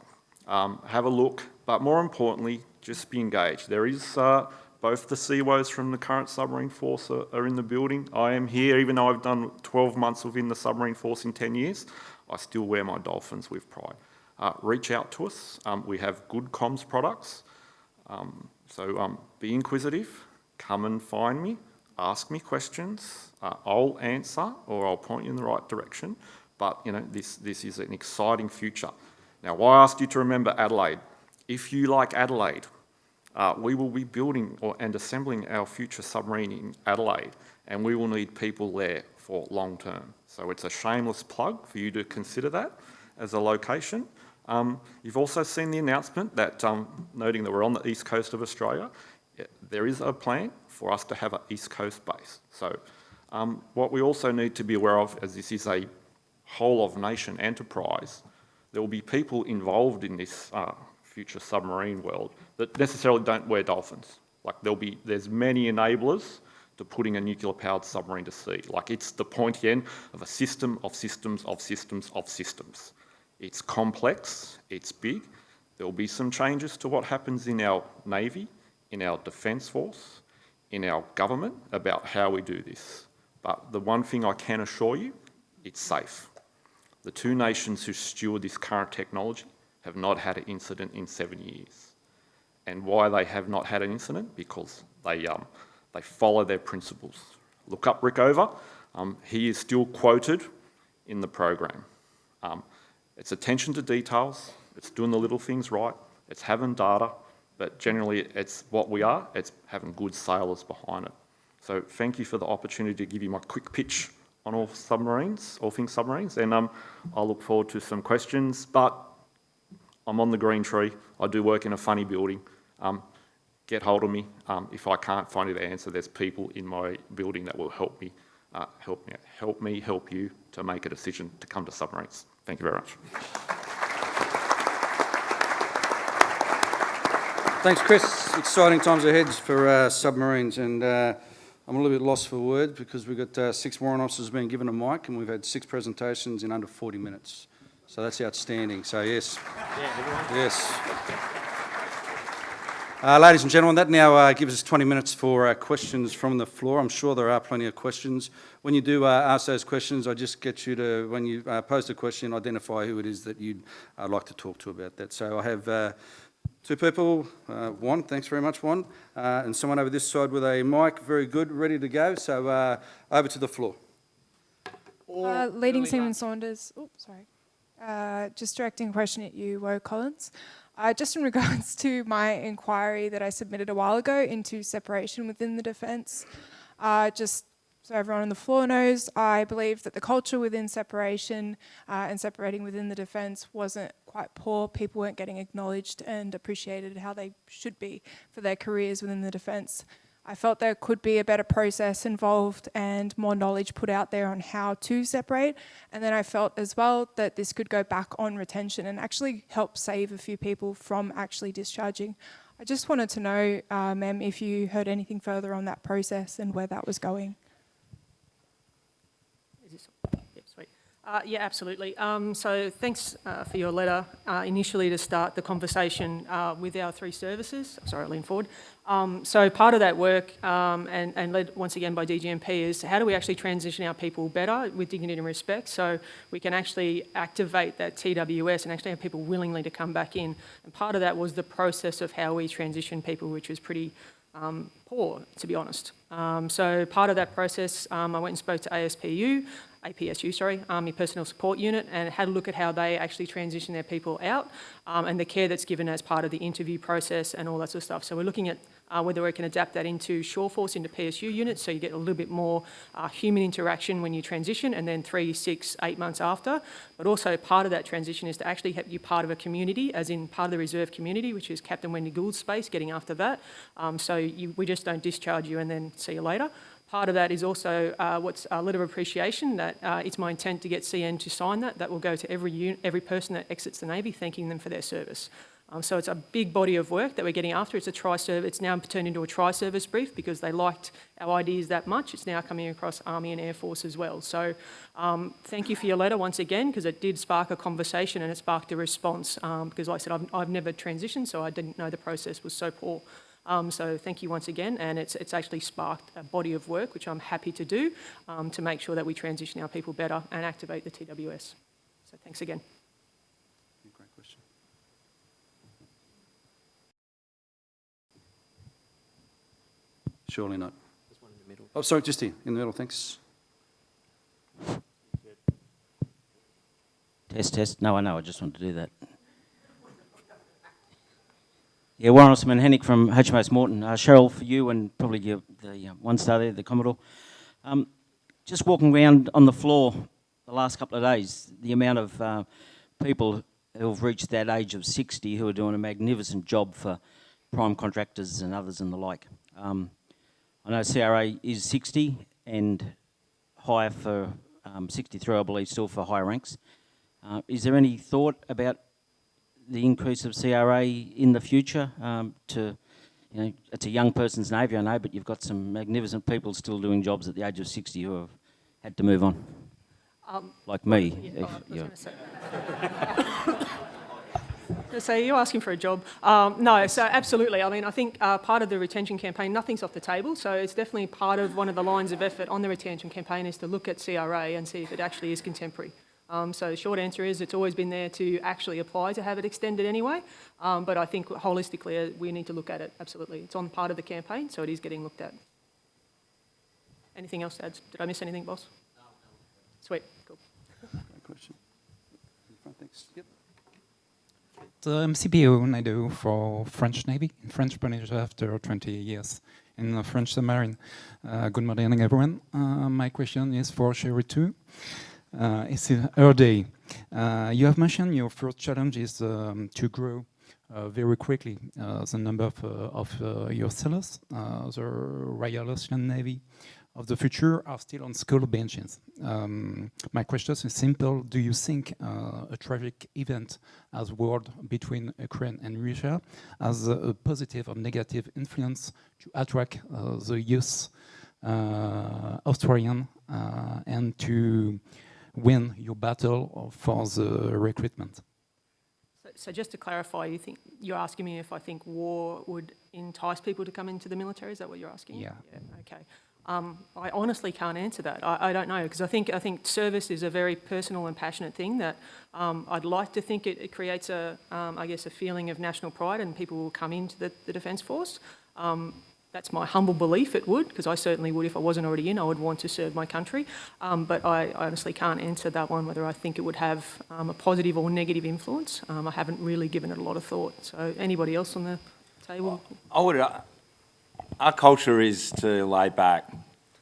um, have a look, but more importantly, just be engaged. There is uh, both the CEOs from the current submarine force are, are, in the building. I am here, even though I've done 12 months within the submarine force in 10 years, I still wear my dolphins with pride. Uh, reach out to us. Um, we have good comms products. Um, so um, be inquisitive, come and find me, ask me questions. Uh, I'll answer or I'll point you in the right direction. But you know, this, this is an exciting future. Now, why I you to remember Adelaide? If you like Adelaide, uh, we will be building or, and assembling our future submarine in Adelaide, and we will need people there for long term. So it's a shameless plug for you to consider that as a location. Um, you've also seen the announcement that, um, noting that we're on the east coast of Australia, there is a plan for us to have an east coast base. So um, what we also need to be aware of, as this is a whole of nation enterprise, there will be people involved in this uh, future submarine world that necessarily don't wear dolphins. Like there'll be, there's many enablers to putting a nuclear powered submarine to sea. Like it's the pointy end of a system of systems of systems of systems. It's complex, it's big. There will be some changes to what happens in our Navy, in our Defence Force, in our government about how we do this. But the one thing I can assure you, it's safe. The two nations who steward this current technology have not had an incident in seven years. And why they have not had an incident? Because they, um, they follow their principles. Look up Rickover. Um, he is still quoted in the program. Um, it's attention to details, it's doing the little things right, it's having data, but generally it's what we are, it's having good sailors behind it. So thank you for the opportunity to give you my quick pitch on all submarines, all things submarines, and um, I look forward to some questions, but I'm on the green tree. I do work in a funny building. Um, get hold of me. Um, if I can't find you the answer, there's people in my building that will help me, uh, help me, help me, help you to make a decision to come to submarines. Thank you very much. Thanks, Chris. Exciting times ahead for uh, submarines, and uh, I'm a little bit lost for words because we've got uh, six warrant officers being given a mic, and we've had six presentations in under 40 minutes. So that's outstanding. So yes, yes. Uh, ladies and gentlemen, that now uh, gives us 20 minutes for uh, questions from the floor. I'm sure there are plenty of questions. When you do ask those questions, I just get you to, when you post a question, identify who it is that you'd like to talk to about that. So I have two people, Juan, thanks very much, Juan, and someone over this side with a mic, very good, ready to go. So over to the floor. leading Seaman Saunders. Oh, sorry. Uh, just directing a question at you, Woe Collins. Uh, just in regards to my inquiry that I submitted a while ago into separation within the defence, uh, just so everyone on the floor knows, I believe that the culture within separation uh, and separating within the defence wasn't quite poor. People weren't getting acknowledged and appreciated how they should be for their careers within the defence. I felt there could be a better process involved and more knowledge put out there on how to separate. And then I felt as well that this could go back on retention and actually help save a few people from actually discharging. I just wanted to know, uh, ma'am, if you heard anything further on that process and where that was going. Uh, yeah, absolutely. Um, so thanks uh, for your letter uh, initially to start the conversation uh, with our three services. Sorry, I lean forward. Um, so part of that work, um, and, and, led once again by DGMP, is how do we actually transition our people better with dignity and respect so we can actually activate that TWS and actually have people willingly to come back in. And part of that was the process of how we transition people, which was pretty um, poor, to be honest. Um, so part of that process, um, I went and spoke to ASPU, APSU, sorry, Army Personnel Support Unit, and had a look at how they actually transition their people out um, and the care that's given as part of the interview process and all that sort of stuff. So we're looking at uh, whether we can adapt that into Shore Force, into PSU units, so you get a little bit more uh, human interaction when you transition, and then three, six, eight months after. But also part of that transition is to actually have you part of a community, as in part of the reserve community, which is Captain Wendy Gould's space, getting after that. Um, so you, we just don't discharge you and then see you later. Part of that is also uh, what's a letter of appreciation that uh, it's my intent to get CN to sign that. That will go to every, every person that exits the Navy, thanking them for their service. Um, so it's a big body of work that we're getting after. It's a tri-service. It's now turned into a tri-service brief because they liked our ideas that much. It's now coming across Army and Air Force as well. So um, thank you for your letter once again because it did spark a conversation and it sparked a response. Um, because like I said, I've, I've never transitioned, so I didn't know the process was so poor. Um, so thank you once again, and it's, it's actually sparked a body of work which I'm happy to do um, to make sure that we transition our people better and activate the TWS. So thanks again. Great question. Surely not. Oh, sorry, just here, in the middle, thanks. Test, test. No, I know. I just wanted to do that. Yeah, Warren Osman Hennick from HMAS Moreton. Uh, Cheryl, for you and probably your, the uh, one star there, the Commodore. Um, just walking around on the floor the last couple of days, the amount of uh, people who have reached that age of 60 who are doing a magnificent job for prime contractors and others and the like. Um, I know CRA is 60 and higher for um, 63, I believe, still for higher ranks. Uh, is there any thought about the increase of CRA in the future um, to, you know, it's a young person's navy, I know, but you've got some magnificent people still doing jobs at the age of 60 who have had to move on. Um, like me. Yeah, oh, I was you're- gonna say. So you're asking for a job. Um, no, so absolutely. I mean, I think uh, part of the retention campaign, nothing's off the table. So it's definitely part of one of the lines of effort on the retention campaign is to look at CRA and see if it actually is contemporary. Um, so the short answer is it's always been there to actually apply to have it extended anyway. Um, but I think holistically uh, we need to look at it, absolutely. It's on part of the campaign, so it is getting looked at. Anything else to add? Did I miss anything, boss? Sweet, cool. Great question. In front, thanks. Yep. The MCPO Nado for French Navy, French Polynesia after 20 years in the French submarine. Uh, good morning, everyone. Uh, my question is for Cheryl too. Uh, it's her day. Uh, you have mentioned your first challenge is um, to grow uh, very quickly uh, the number of, uh, of uh, your sellers. The Royal Australian Navy of the future are still on school benches. Um, my question is simple. Do you think a tragic event as war between Ukraine and Russia has a, positive or negative influence to attract the youth Australian and to win your battle for the recruitment? So, so just to clarify, you think you're asking me if I think war would entice people to come into the military? Is that what you're asking? Yeah. okay. Um, I honestly can't answer that. I, I don't know because I think I think service is a very personal and passionate thing that um, I'd like to think it, it creates a um, I guess a feeling of national pride and people will come into the, the Defence Force. Um, that's my humble belief it would, because I certainly would if I wasn't already in, I would want to serve my country. Um, but I, I honestly can't answer that one, whether I think it would have um, a positive or negative influence. Um, I haven't really given it a lot of thought. So anybody else on the table? I would, uh, our culture is to lay back,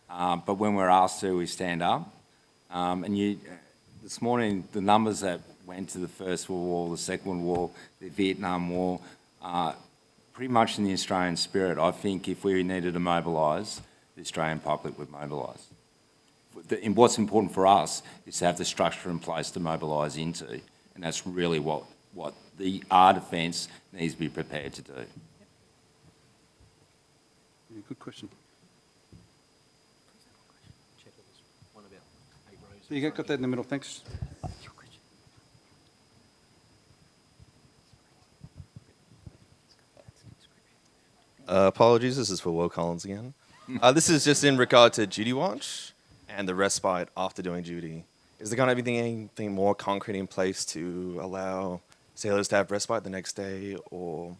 uh, but when we're asked to, we stand up. Um, and you, this morning, the numbers that went to the First World War, the Second World War, the Vietnam War, uh, pretty much in the Australian spirit. I think if we needed to mobilise, the Australian public would mobilise. And what's important for us is to have the structure in place to mobilise into, and that's really what, what the our defence needs to be prepared to do. Yeah, good question. So you got got that in the middle, thanks. Uh, apologies, this is for Will Collins again. Uh, this is just in regard to duty watch and the respite after doing duty. Is there going to be anything more concrete in place to allow sailors to have respite the next day or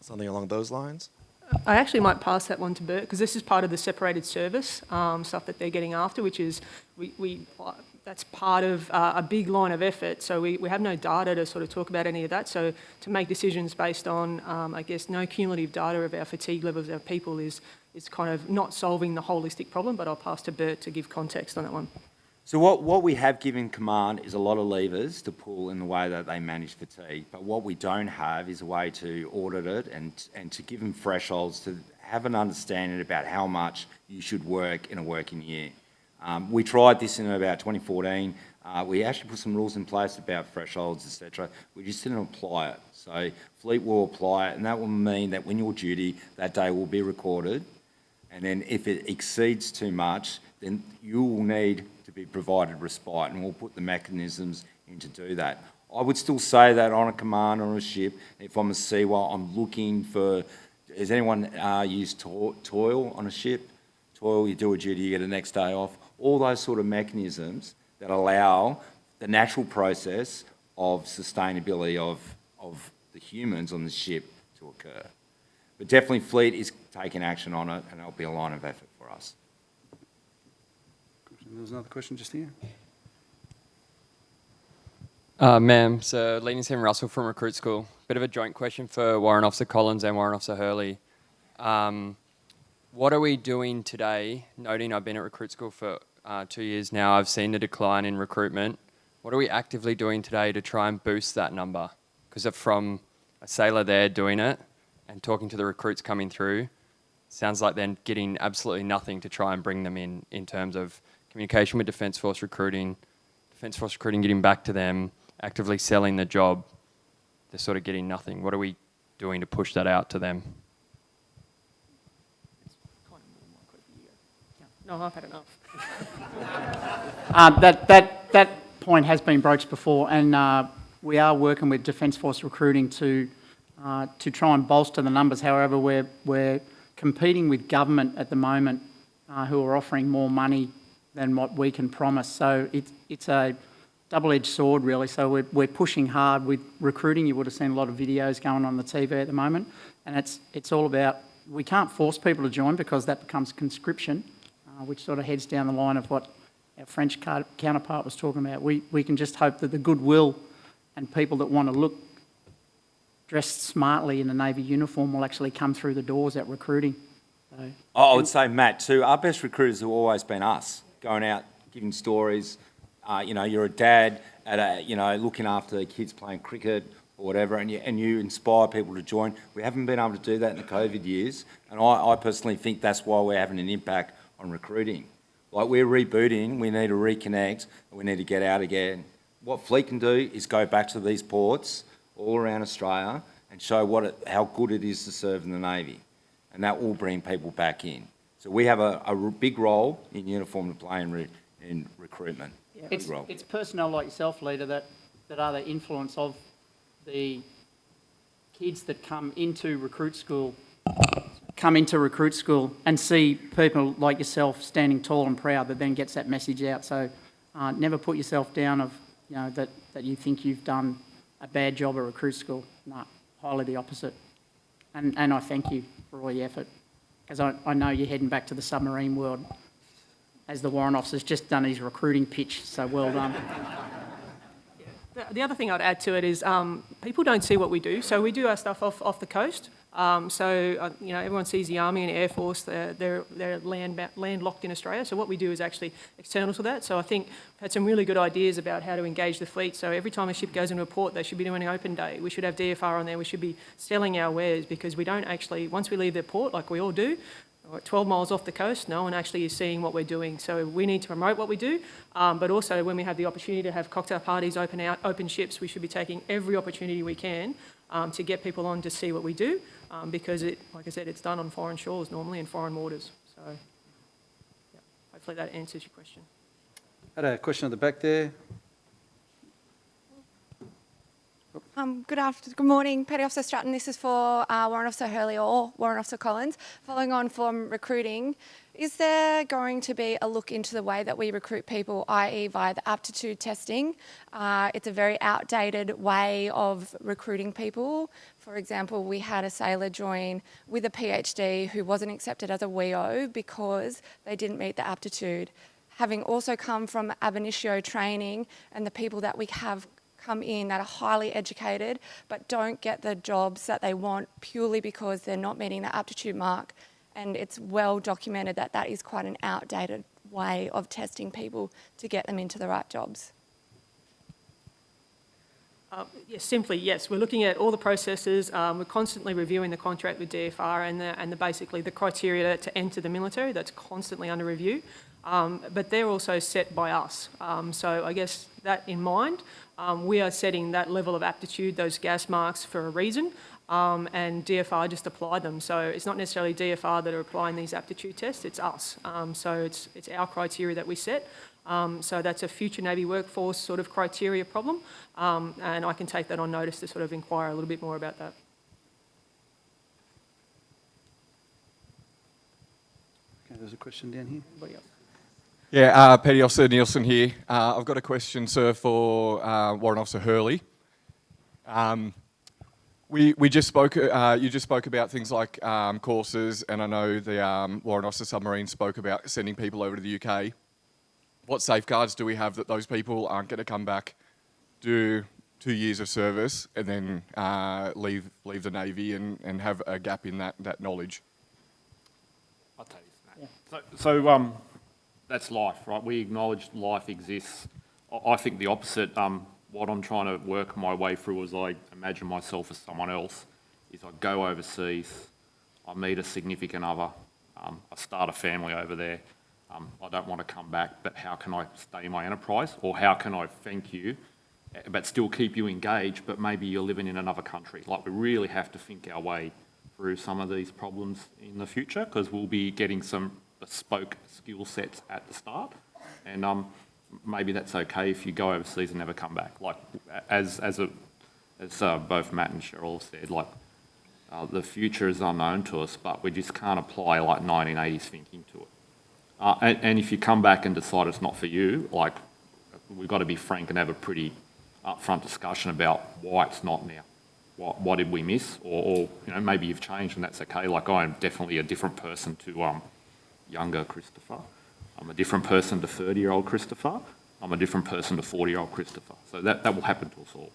something along those lines? I actually might pass that one to Bert, because this is part of the separated service um, stuff that they're getting after, which is, we, we, that's part of uh, a big line of effort. So we, we have no data to sort of talk about any of that. So to make decisions based on, um, I guess, no cumulative data of our fatigue levels of our people is, is kind of not solving the holistic problem, but I'll pass to Bert to give context on that one. So what, what we have given command is a lot of levers to pull in the way that they manage fatigue, but what we don't have is a way to audit it and, and to give them thresholds to have an understanding about how much you should work in a working year. Um, we tried this in about 2014. Uh, we actually put some rules in place about thresholds, etc. We just didn't apply it. So Fleet will apply it, and that will mean that when you're duty, that day will be recorded. And then if it exceeds too much, then you will need to be provided respite, and we'll put the mechanisms in to do that. I would still say that on a command or a ship, if I'm a SEWA, I'm looking for, has anyone uh, used to- toil on a ship? Toil, you do a duty, you get the next day off. All those sort of mechanisms that allow the natural process of sustainability of, of the humans on the ship to occur. But definitely Fleet is taking action on it, and it'll be a line of effort for us. There was another question just here. Uh, ma'am, so Leading Sam Russell from Recruit School. Bit of a joint question for Warrant Officer Collins and Warrant Officer Hurley. Um, what are we doing today, noting I've been at Recruit School for uh, two years now, I've seen the decline in recruitment. What are we actively doing today to try and boost that number? Because from a sailor there doing it and talking to the recruits coming through, sounds like they're getting absolutely nothing to try and bring them in, in terms of communication with Defence Force recruiting, Defence Force recruiting getting back to them, actively selling the job. They're sort of getting nothing. What are we doing to push that out to them? No, I've had enough. Uh, that, that, that point has been broached before, and uh, we are working with Defence Force recruiting to, uh, to try and bolster the numbers. However, we're, we're competing with government at the moment uh, who are offering more money than what we can promise. So it, it's a double-edged sword, really. So we're, we're pushing hard with recruiting. You would have seen a lot of videos going on the TV at the moment, and it's, it's all about, we can't force people to join because that becomes conscription, which sort of heads down the line of what our French counterpart was talking about. We, we can just hope that the goodwill and people that want to look dressed smartly in a Navy uniform will actually come through the doors at recruiting. So, I would say, Matt, too, our best recruiters have always been us, going out, giving stories. Uh, you know, you're a dad at a, you know, looking after the kids playing cricket or whatever, and you, and you inspire people to join. We haven't been able to do that in the COVID years, and I, I personally think that's why we're having an impact on recruiting. Like we're rebooting, we need to reconnect, and we need to get out again. What Fleet can do is go back to these ports all around Australia and show what it, how good it is to serve in the Navy, and that will bring people back in. So we have a, a big role in uniform to play in, re, in recruitment. Big It's, it's personnel like yourself, leader, that, that are the influence of the kids that come into recruit school, come into recruit school and see people like yourself standing tall and proud that then gets that message out. So uh, never put yourself down of, you know, that, that you think you've done a bad job at recruit school. No, highly the opposite. And, and I thank you for all your effort because I, I know you're heading back to the submarine world as the warrant officer's just done his recruiting pitch, so well done. The, the other thing I'd add to it is um, people don't see what we do. So we do our stuff off, off the coast. Um, so, uh, you know, everyone sees the Army and Air Force, they're, they're, they're land, landlocked in Australia. So what we do is actually external to that. So I think we've had some really good ideas about how to engage the fleet. So every time a ship goes into a port, they should be doing an open day. We should have DFR on there. We should be selling our wares because we don't actually, once we leave the port, like we all do, 12 miles off the coast, no one actually is seeing what we're doing. So we need to promote what we do, um, but also when we have the opportunity to have cocktail parties, open out, open ships, we should be taking every opportunity we can um, to get people on to see what we do, um, because it, like I said, it's done on foreign shores normally in foreign waters. So yeah, hopefully that answers your question. I Had a question at the back there. Um, good afternoon, good morning, Petty Officer Stratton. This is for uh, Warrant Officer Hurley or Warrant Officer Collins. Following on from recruiting, is there going to be a look into the way that we recruit people, i.e. via the aptitude testing? Uh, it's a very outdated way of recruiting people. For example, we had a sailor join with a PhD who wasn't accepted as a WEO because they didn't meet the aptitude. Having also come from ab initio training and the people that we have come in that are highly educated but don't get the jobs that they want purely because they're not meeting the aptitude mark. And it's well documented that that is quite an outdated way of testing people to get them into the right jobs. Uh, yes, simply yes. We're looking at all the processes. Um, we're constantly reviewing the contract with DFR and the, and the basically the criteria to enter the military. That's constantly under review, um, but they're also set by us. Um, so I guess that in mind, um, we are setting that level of aptitude, those gas marks, for a reason. Um, and DFR just apply them. So it's not necessarily DFR that are applying these aptitude tests, it's us. Um, so it's, it's our criteria that we set. Um, so that's a future Navy workforce sort of criteria problem. Um, and I can take that on notice to sort of inquire a little bit more about that. Okay, there's a question down here. Anybody else? Yeah, uh, Petty Officer Nielsen here. Uh, I've got a question, sir, for uh, Warrant Officer Hurley. Um, we, we just spoke, uh, you just spoke about things like um, courses, and I know the um, Warrant Officer Submarine spoke about sending people over to the UK. What safeguards do we have that those people aren't going to come back, do two years of service, and then uh, leave, leave the Navy and, and have a gap in that, that knowledge? I'll tell you, Matt. So, so um, that's life, right? We acknowledge life exists. I, I think the opposite. Um, what I'm trying to work my way through is I imagine myself as someone else. Is I go overseas, I meet a significant other, um, I start a family over there. Um, I don't want to come back, but how can I stay in my enterprise? Or how can I thank you, eh, but still keep you engaged, but maybe you're living in another country? Like, we really have to think our way through some of these problems in the future because we'll be getting some bespoke skill sets at the start. And um, maybe that's okay if you go overseas and never come back. Like, as, as, a, as uh, both Matt and Cheryl said, like, uh, the future is unknown to us, but we just can't apply like 1980s thinking to it. Uh, and, and, if you come back and decide it's not for you, like we've got to be frank and have a pretty upfront discussion about why it's not now. What, what did we miss? Or, or, you know, maybe you've changed and that's okay. Like I'm definitely a different person to um, younger Christopher. I'm a different person to 30-year-old Christopher. I'm a different person to 40-year-old Christopher. So that, that will happen to us all.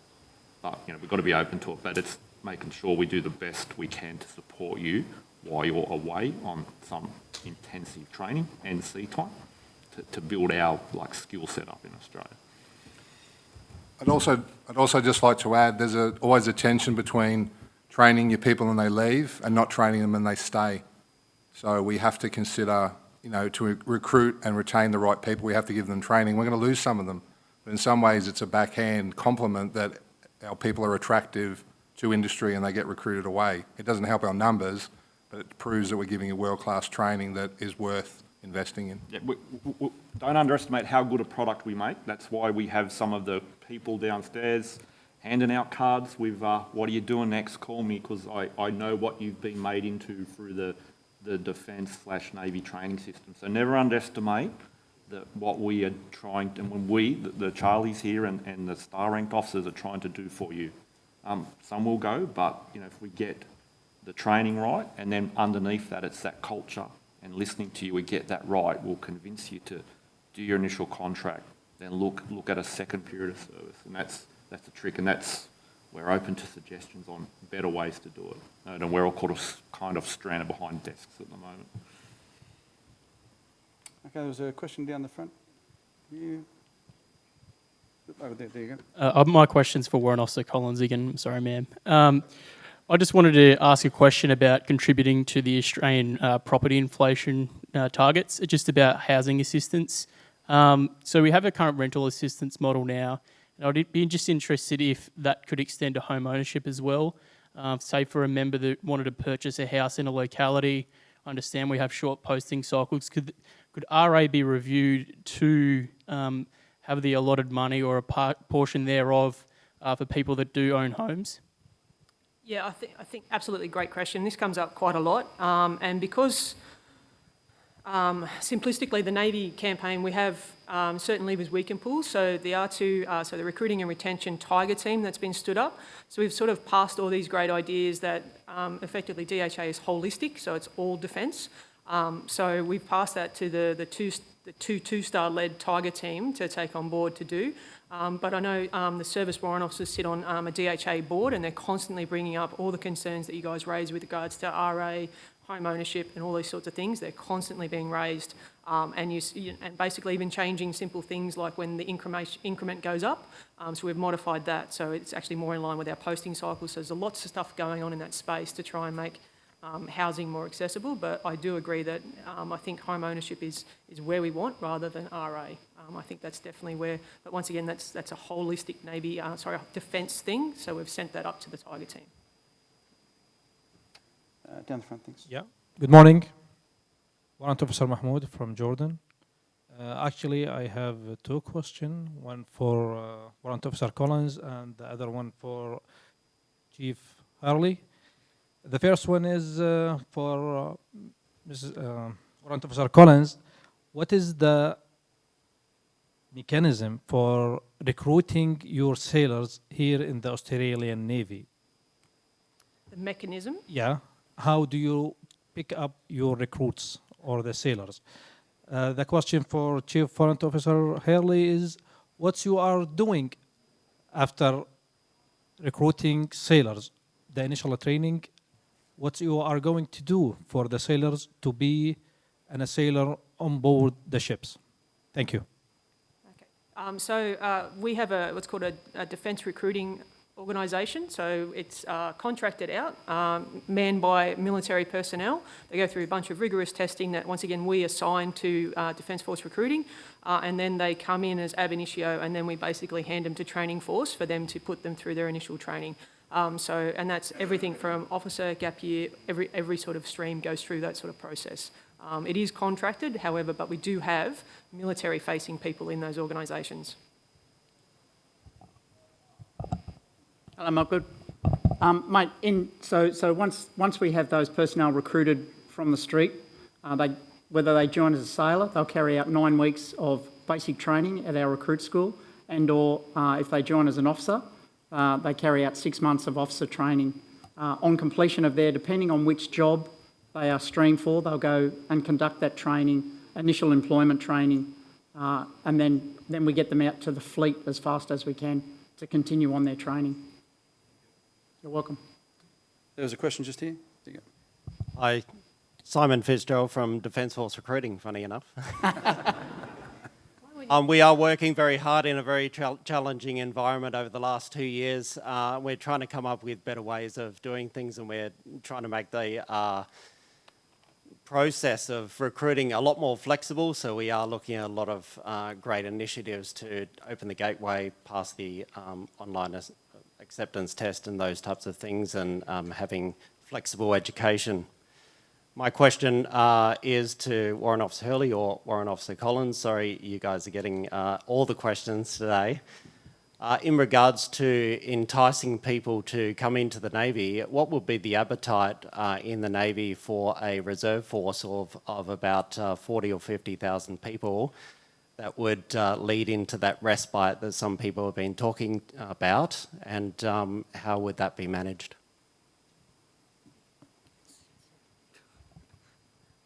But, you know, we've got to be open to it. But it's making sure we do the best we can to support you while you're away on some intensive training and sea time to, to build our like skill set up in Australia. I'd also, I'd also just like to add, there's a, always a tension between training your people when they leave and not training them when they stay. So we have to consider, you know, to recruit and retain the right people, we have to give them training. We're going to lose some of them. But in some ways, it's a backhand compliment that our people are attractive to industry and they get recruited away. It doesn't help our numbers, but it proves that we're giving a world-class training that is worth investing in. Yeah, we, we, don't underestimate how good a product we make. That's why we have some of the people downstairs handing out cards with, uh, what are you doing next, call me, because I, I know what you've been made into through the, the defence slash Navy training system. So never underestimate that what we are trying, to, and when we, the, the Charlies here and, and the star ranked officers are trying to do for you. Um, some will go, but you know, if we get the training right, and then underneath that, it's that culture and listening to you, we get that right, will convince you to do your initial contract, then look look at a second period of service, and that's that's the trick, and that's we're open to suggestions on better ways to do it, and we're all kind of kind of stranded behind desks at the moment. Okay, there's a question down the front. You. Over there, there you go. Uh, my question's for Warren Officer Collins again. Sorry, ma'am. Um, I just wanted to ask a question about contributing to the Australian uh, property inflation uh, targets, just about housing assistance. Um, so we have a current rental assistance model now, and I'd be just interested if that could extend to home ownership as well. Um, say for a member that wanted to purchase a house in a locality, I understand we have short posting cycles. Could, could RA be reviewed to um, have the allotted money or a part, portion thereof uh, for people that do own homes? Yeah, I think, I think absolutely great question. This comes up quite a lot. Um, and because um, simplistically, the Navy campaign, we have um, certain levers we can pull. So the R2, uh, so the recruiting and retention tiger team that's been stood up. So we've sort of passed all these great ideas that um, effectively DHA is holistic, so it's all defence. Um, so we've passed that to the, the two, the two two-star led tiger team to take on board to do. Um, but I know um, the service warrant officers sit on um, a DHA board and they're constantly bringing up all the concerns that you guys raise with regards to RA, home ownership and all these sorts of things. They're constantly being raised um, and, you, and basically even changing simple things like when the increment, increment goes up. Um, so we've modified that so it's actually more in line with our posting cycles. So there's lots of stuff going on in that space to try and make um, housing more accessible, but I do agree that I think home ownership is, is where we want rather than RA. Um, I think that's definitely where, but once again, that's, that's a holistic Navy, uh, sorry, defence thing, so we've sent that up to the Tiger team. Uh, down the front, thanks. Yeah. Good morning. Warrant Officer Mahmoud from Jordan. Uh, actually, I have uh, two questions, one for uh, Warrant Officer Collins and the other one for Chief Hurley. The first one is uh, for uh, Mrs. Uh, Warrant Officer Collins. What is the mechanism for recruiting your sailors here in the Australian Navy? The mechanism? Yeah. How do you pick up your recruits or the sailors? Uh, the question for Chief Warrant Officer Hurley is, what you are doing after recruiting sailors, the initial training, what you are going to do for the sailors to be and a sailor on board the ships. Thank you. Um, so uh, we have a what's called a, a defence recruiting organisation. So it's uh, contracted out, um, manned by military personnel. They go through a bunch of rigorous testing that, once again, we assign to uh, Defence Force recruiting, uh, and then they come in as ab initio, and then we basically hand them to training force for them to put them through their initial training. Um, so, and that's everything from officer, gap year, every, every sort of stream goes through that sort of process. Um, it is contracted, however, but we do have military-facing people in those organisations. Hello, Mark. Um, mate, in, so, so once, once we have those personnel recruited from the street, uh, they, whether they join as a sailor, they'll carry out nine weeks of basic training at our recruit school, and or uh, if they join as an officer, uh, they carry out six months of officer training. Uh, on completion of their, depending on which job they are streamed for, they'll go and conduct that training, initial employment training, uh, and then, then we get them out to the fleet as fast as we can to continue on their training. You're welcome. There was a question just here. Hi, Simon Fitzgerald from Defence Force Recruiting, funny enough. um, we are working very hard in a very challenging environment over the last two years. Uh, we're trying to come up with better ways of doing things and we're trying to make the uh, process of recruiting a lot more flexible. So we are looking at a lot of uh, great initiatives to open the gateway past the um, online acceptance test and those types of things and um, having flexible education. My question uh, is to Warrant Officer Hurley or Warrant Officer Collins. Sorry, you guys are getting uh, all the questions today. Uh, in regards to enticing people to come into the Navy, what would be the appetite uh, in the Navy for a reserve force of, of about uh, 40 or 50,000 people that would uh, lead into that respite that some people have been talking about and um, how would that be managed?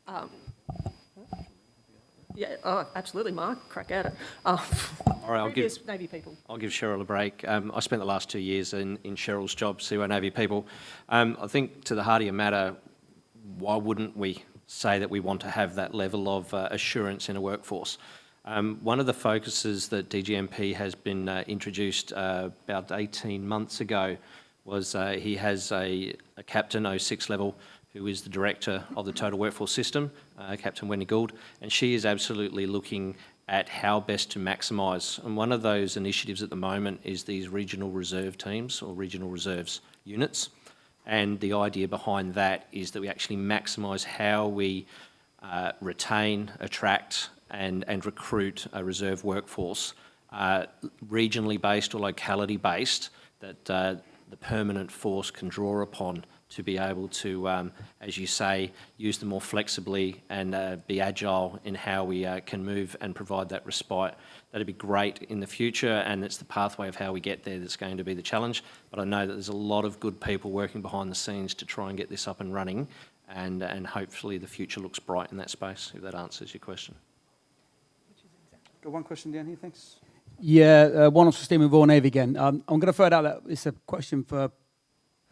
Um, yeah, oh, absolutely, Mark. Crack at it. Uh, All right, I'll give Navy people. I'll give Cheryl a break. Um, I spent the last two years in, in Cheryl's job, CY Navy people. Um, I think to the heart of your matter, why wouldn't we say that we want to have that level of uh, assurance in a workforce? Um, one of the focuses that DGMP has been uh, introduced uh, about 18 months ago was uh, he has a, a captain 06 level who is the director of the Total Workforce System, uh, Captain Wendy Gould, and she is absolutely looking at how best to maximise. And one of those initiatives at the moment is these regional reserve teams or regional reserves units. And the idea behind that is that we actually maximise how we uh, retain, attract and, and recruit a reserve workforce uh, regionally based or locality based that uh, the permanent force can draw upon to be able to, um, as you say, use them more flexibly and uh, be agile in how we uh, can move and provide that respite. That'd be great in the future, and it's the pathway of how we get there that's going to be the challenge. But I know that there's a lot of good people working behind the scenes to try and get this up and running, and, and hopefully the future looks bright in that space, if that answers your question. Got one question down here, thanks. Yeah, uh, one off Stephen Vaughan Navy again. Um, I'm going to throw it out that it's a question for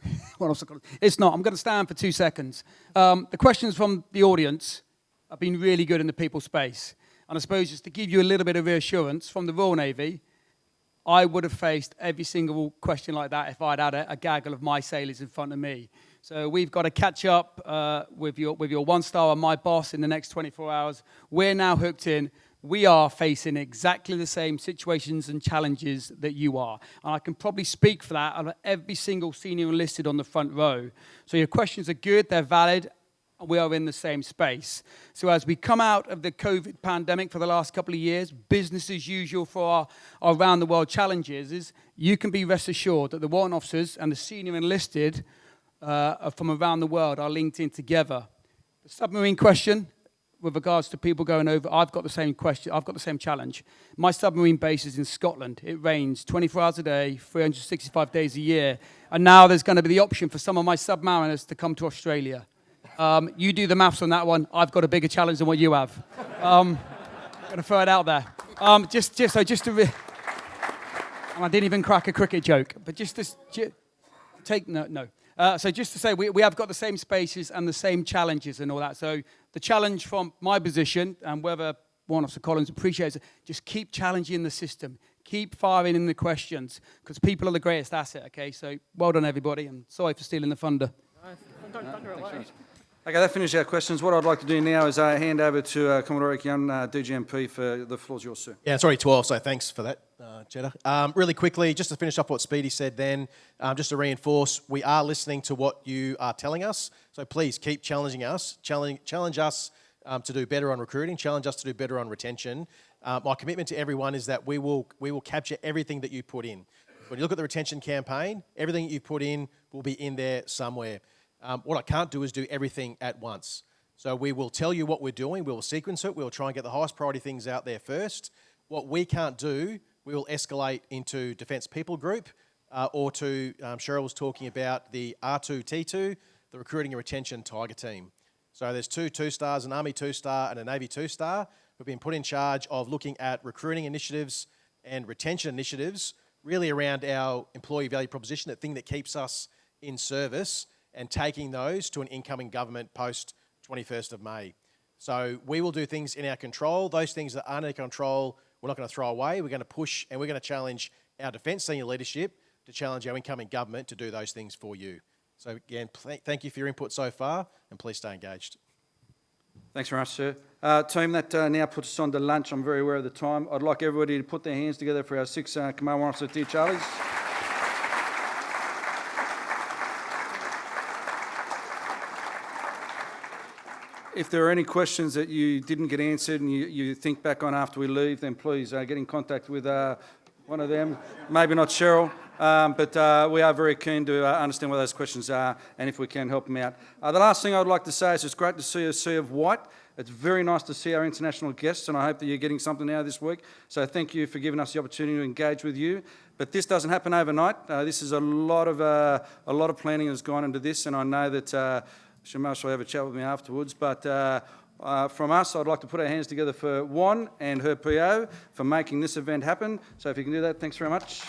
one off. It's not. I'm going to stand for two seconds. Um, the questions from the audience have been really good in the people space. And I suppose just to give you a little bit of reassurance from the Royal Navy, I would have faced every single question like that if I'd had a, a gaggle of my sailors in front of me. So we've got to catch up uh, with, your, with your one star and my boss in the next 24 hours. We're now hooked in we are facing exactly the same situations and challenges that you are. And I can probably speak for that on every single senior enlisted on the front row. So your questions are good, they're valid, we are in the same space. So as we come out of the COVID pandemic for the last couple of years, business as usual for our, our around the world challenges is you can be rest assured that the warrant officers and the senior enlisted uh, from around the world are linked in together. The submarine question, with regards to people going over, I've got the same question, I've got the same challenge. My submarine base is in Scotland. It rains 24 hours a day, 365 days a year. And now there's going to be the option for some of my submariners to come to Australia. Um, you do the maths on that one. I've got a bigger challenge than what you have. Um, I'm going to throw it out there. Um, just, just, so just to, and I didn't even crack a cricket joke, but just to, take, no, no. Uh, so just to say, we, we have got the same spaces and the same challenges and all that. So the challenge from my position, and whether one of Sir Collins appreciates it, just keep challenging the system. Keep firing in the questions, because people are the greatest asset, okay? So well done, everybody, and sorry for stealing the thunder. Okay, that finishes our questions. What I'd like to do now is uh, hand over to uh, Commodore Young, uh, DGNP, for the floor's yours, sir. Yeah, it's already 12, so thanks for that, uh, Jeddah. Um, really quickly, just to finish off what Speedy said then, um, just to reinforce, we are listening to what you are telling us, so please keep challenging us, challenge, challenge us um, to do better on recruiting, challenge us to do better on retention. Uh, my commitment to everyone is that we will, we will capture everything that you put in. When you look at the retention campaign, everything that you put in will be in there somewhere. Um, what I can't do is do everything at once. So we will tell you what we're doing, we'll sequence it, we'll try and get the highest priority things out there first. What we can't do, we will escalate into Defence People Group uh, or to, um, Cheryl was talking about the R2T2, the Recruiting and Retention Tiger Team. So there's two two-stars, an Army two-star and a Navy two-star who've been put in charge of looking at recruiting initiatives and retention initiatives really around our employee value proposition, that thing that keeps us in service and taking those to an incoming government post 21st of May. So we will do things in our control. Those things that aren't in control, we're not going to throw away. We're going to push and we're going to challenge our defence senior leadership to challenge our incoming government to do those things for you. So again, thank you for your input so far and please stay engaged. Thanks very much, sir. Uh, team, that uh, now puts us on to lunch. I'm very aware of the time. I'd like everybody to put their hands together for our six uh, Command Warrant Officer Dear Charlies. if there are any questions that you didn't get answered and you, you think back on after we leave, then please uh, get in contact with uh, one of them. Maybe not Cheryl, um, but uh, we are very keen to uh, understand what those questions are and if we can help them out. Uh, the last thing I would like to say is it's great to see a sea of white. It's very nice to see our international guests and I hope that you're getting something out of this week. So thank you for giving us the opportunity to engage with you. But this doesn't happen overnight. Uh, this is a lot of, a lot of planning has gone into this and I know that Shamash will have a chat with me afterwards. But uh, uh, from us, I'd like to put our hands together for Juan and her PO for making this event happen. So if you can do that, thanks very much.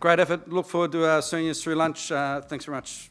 Great effort. Look forward to our seniors through lunch. Uh, thanks very much.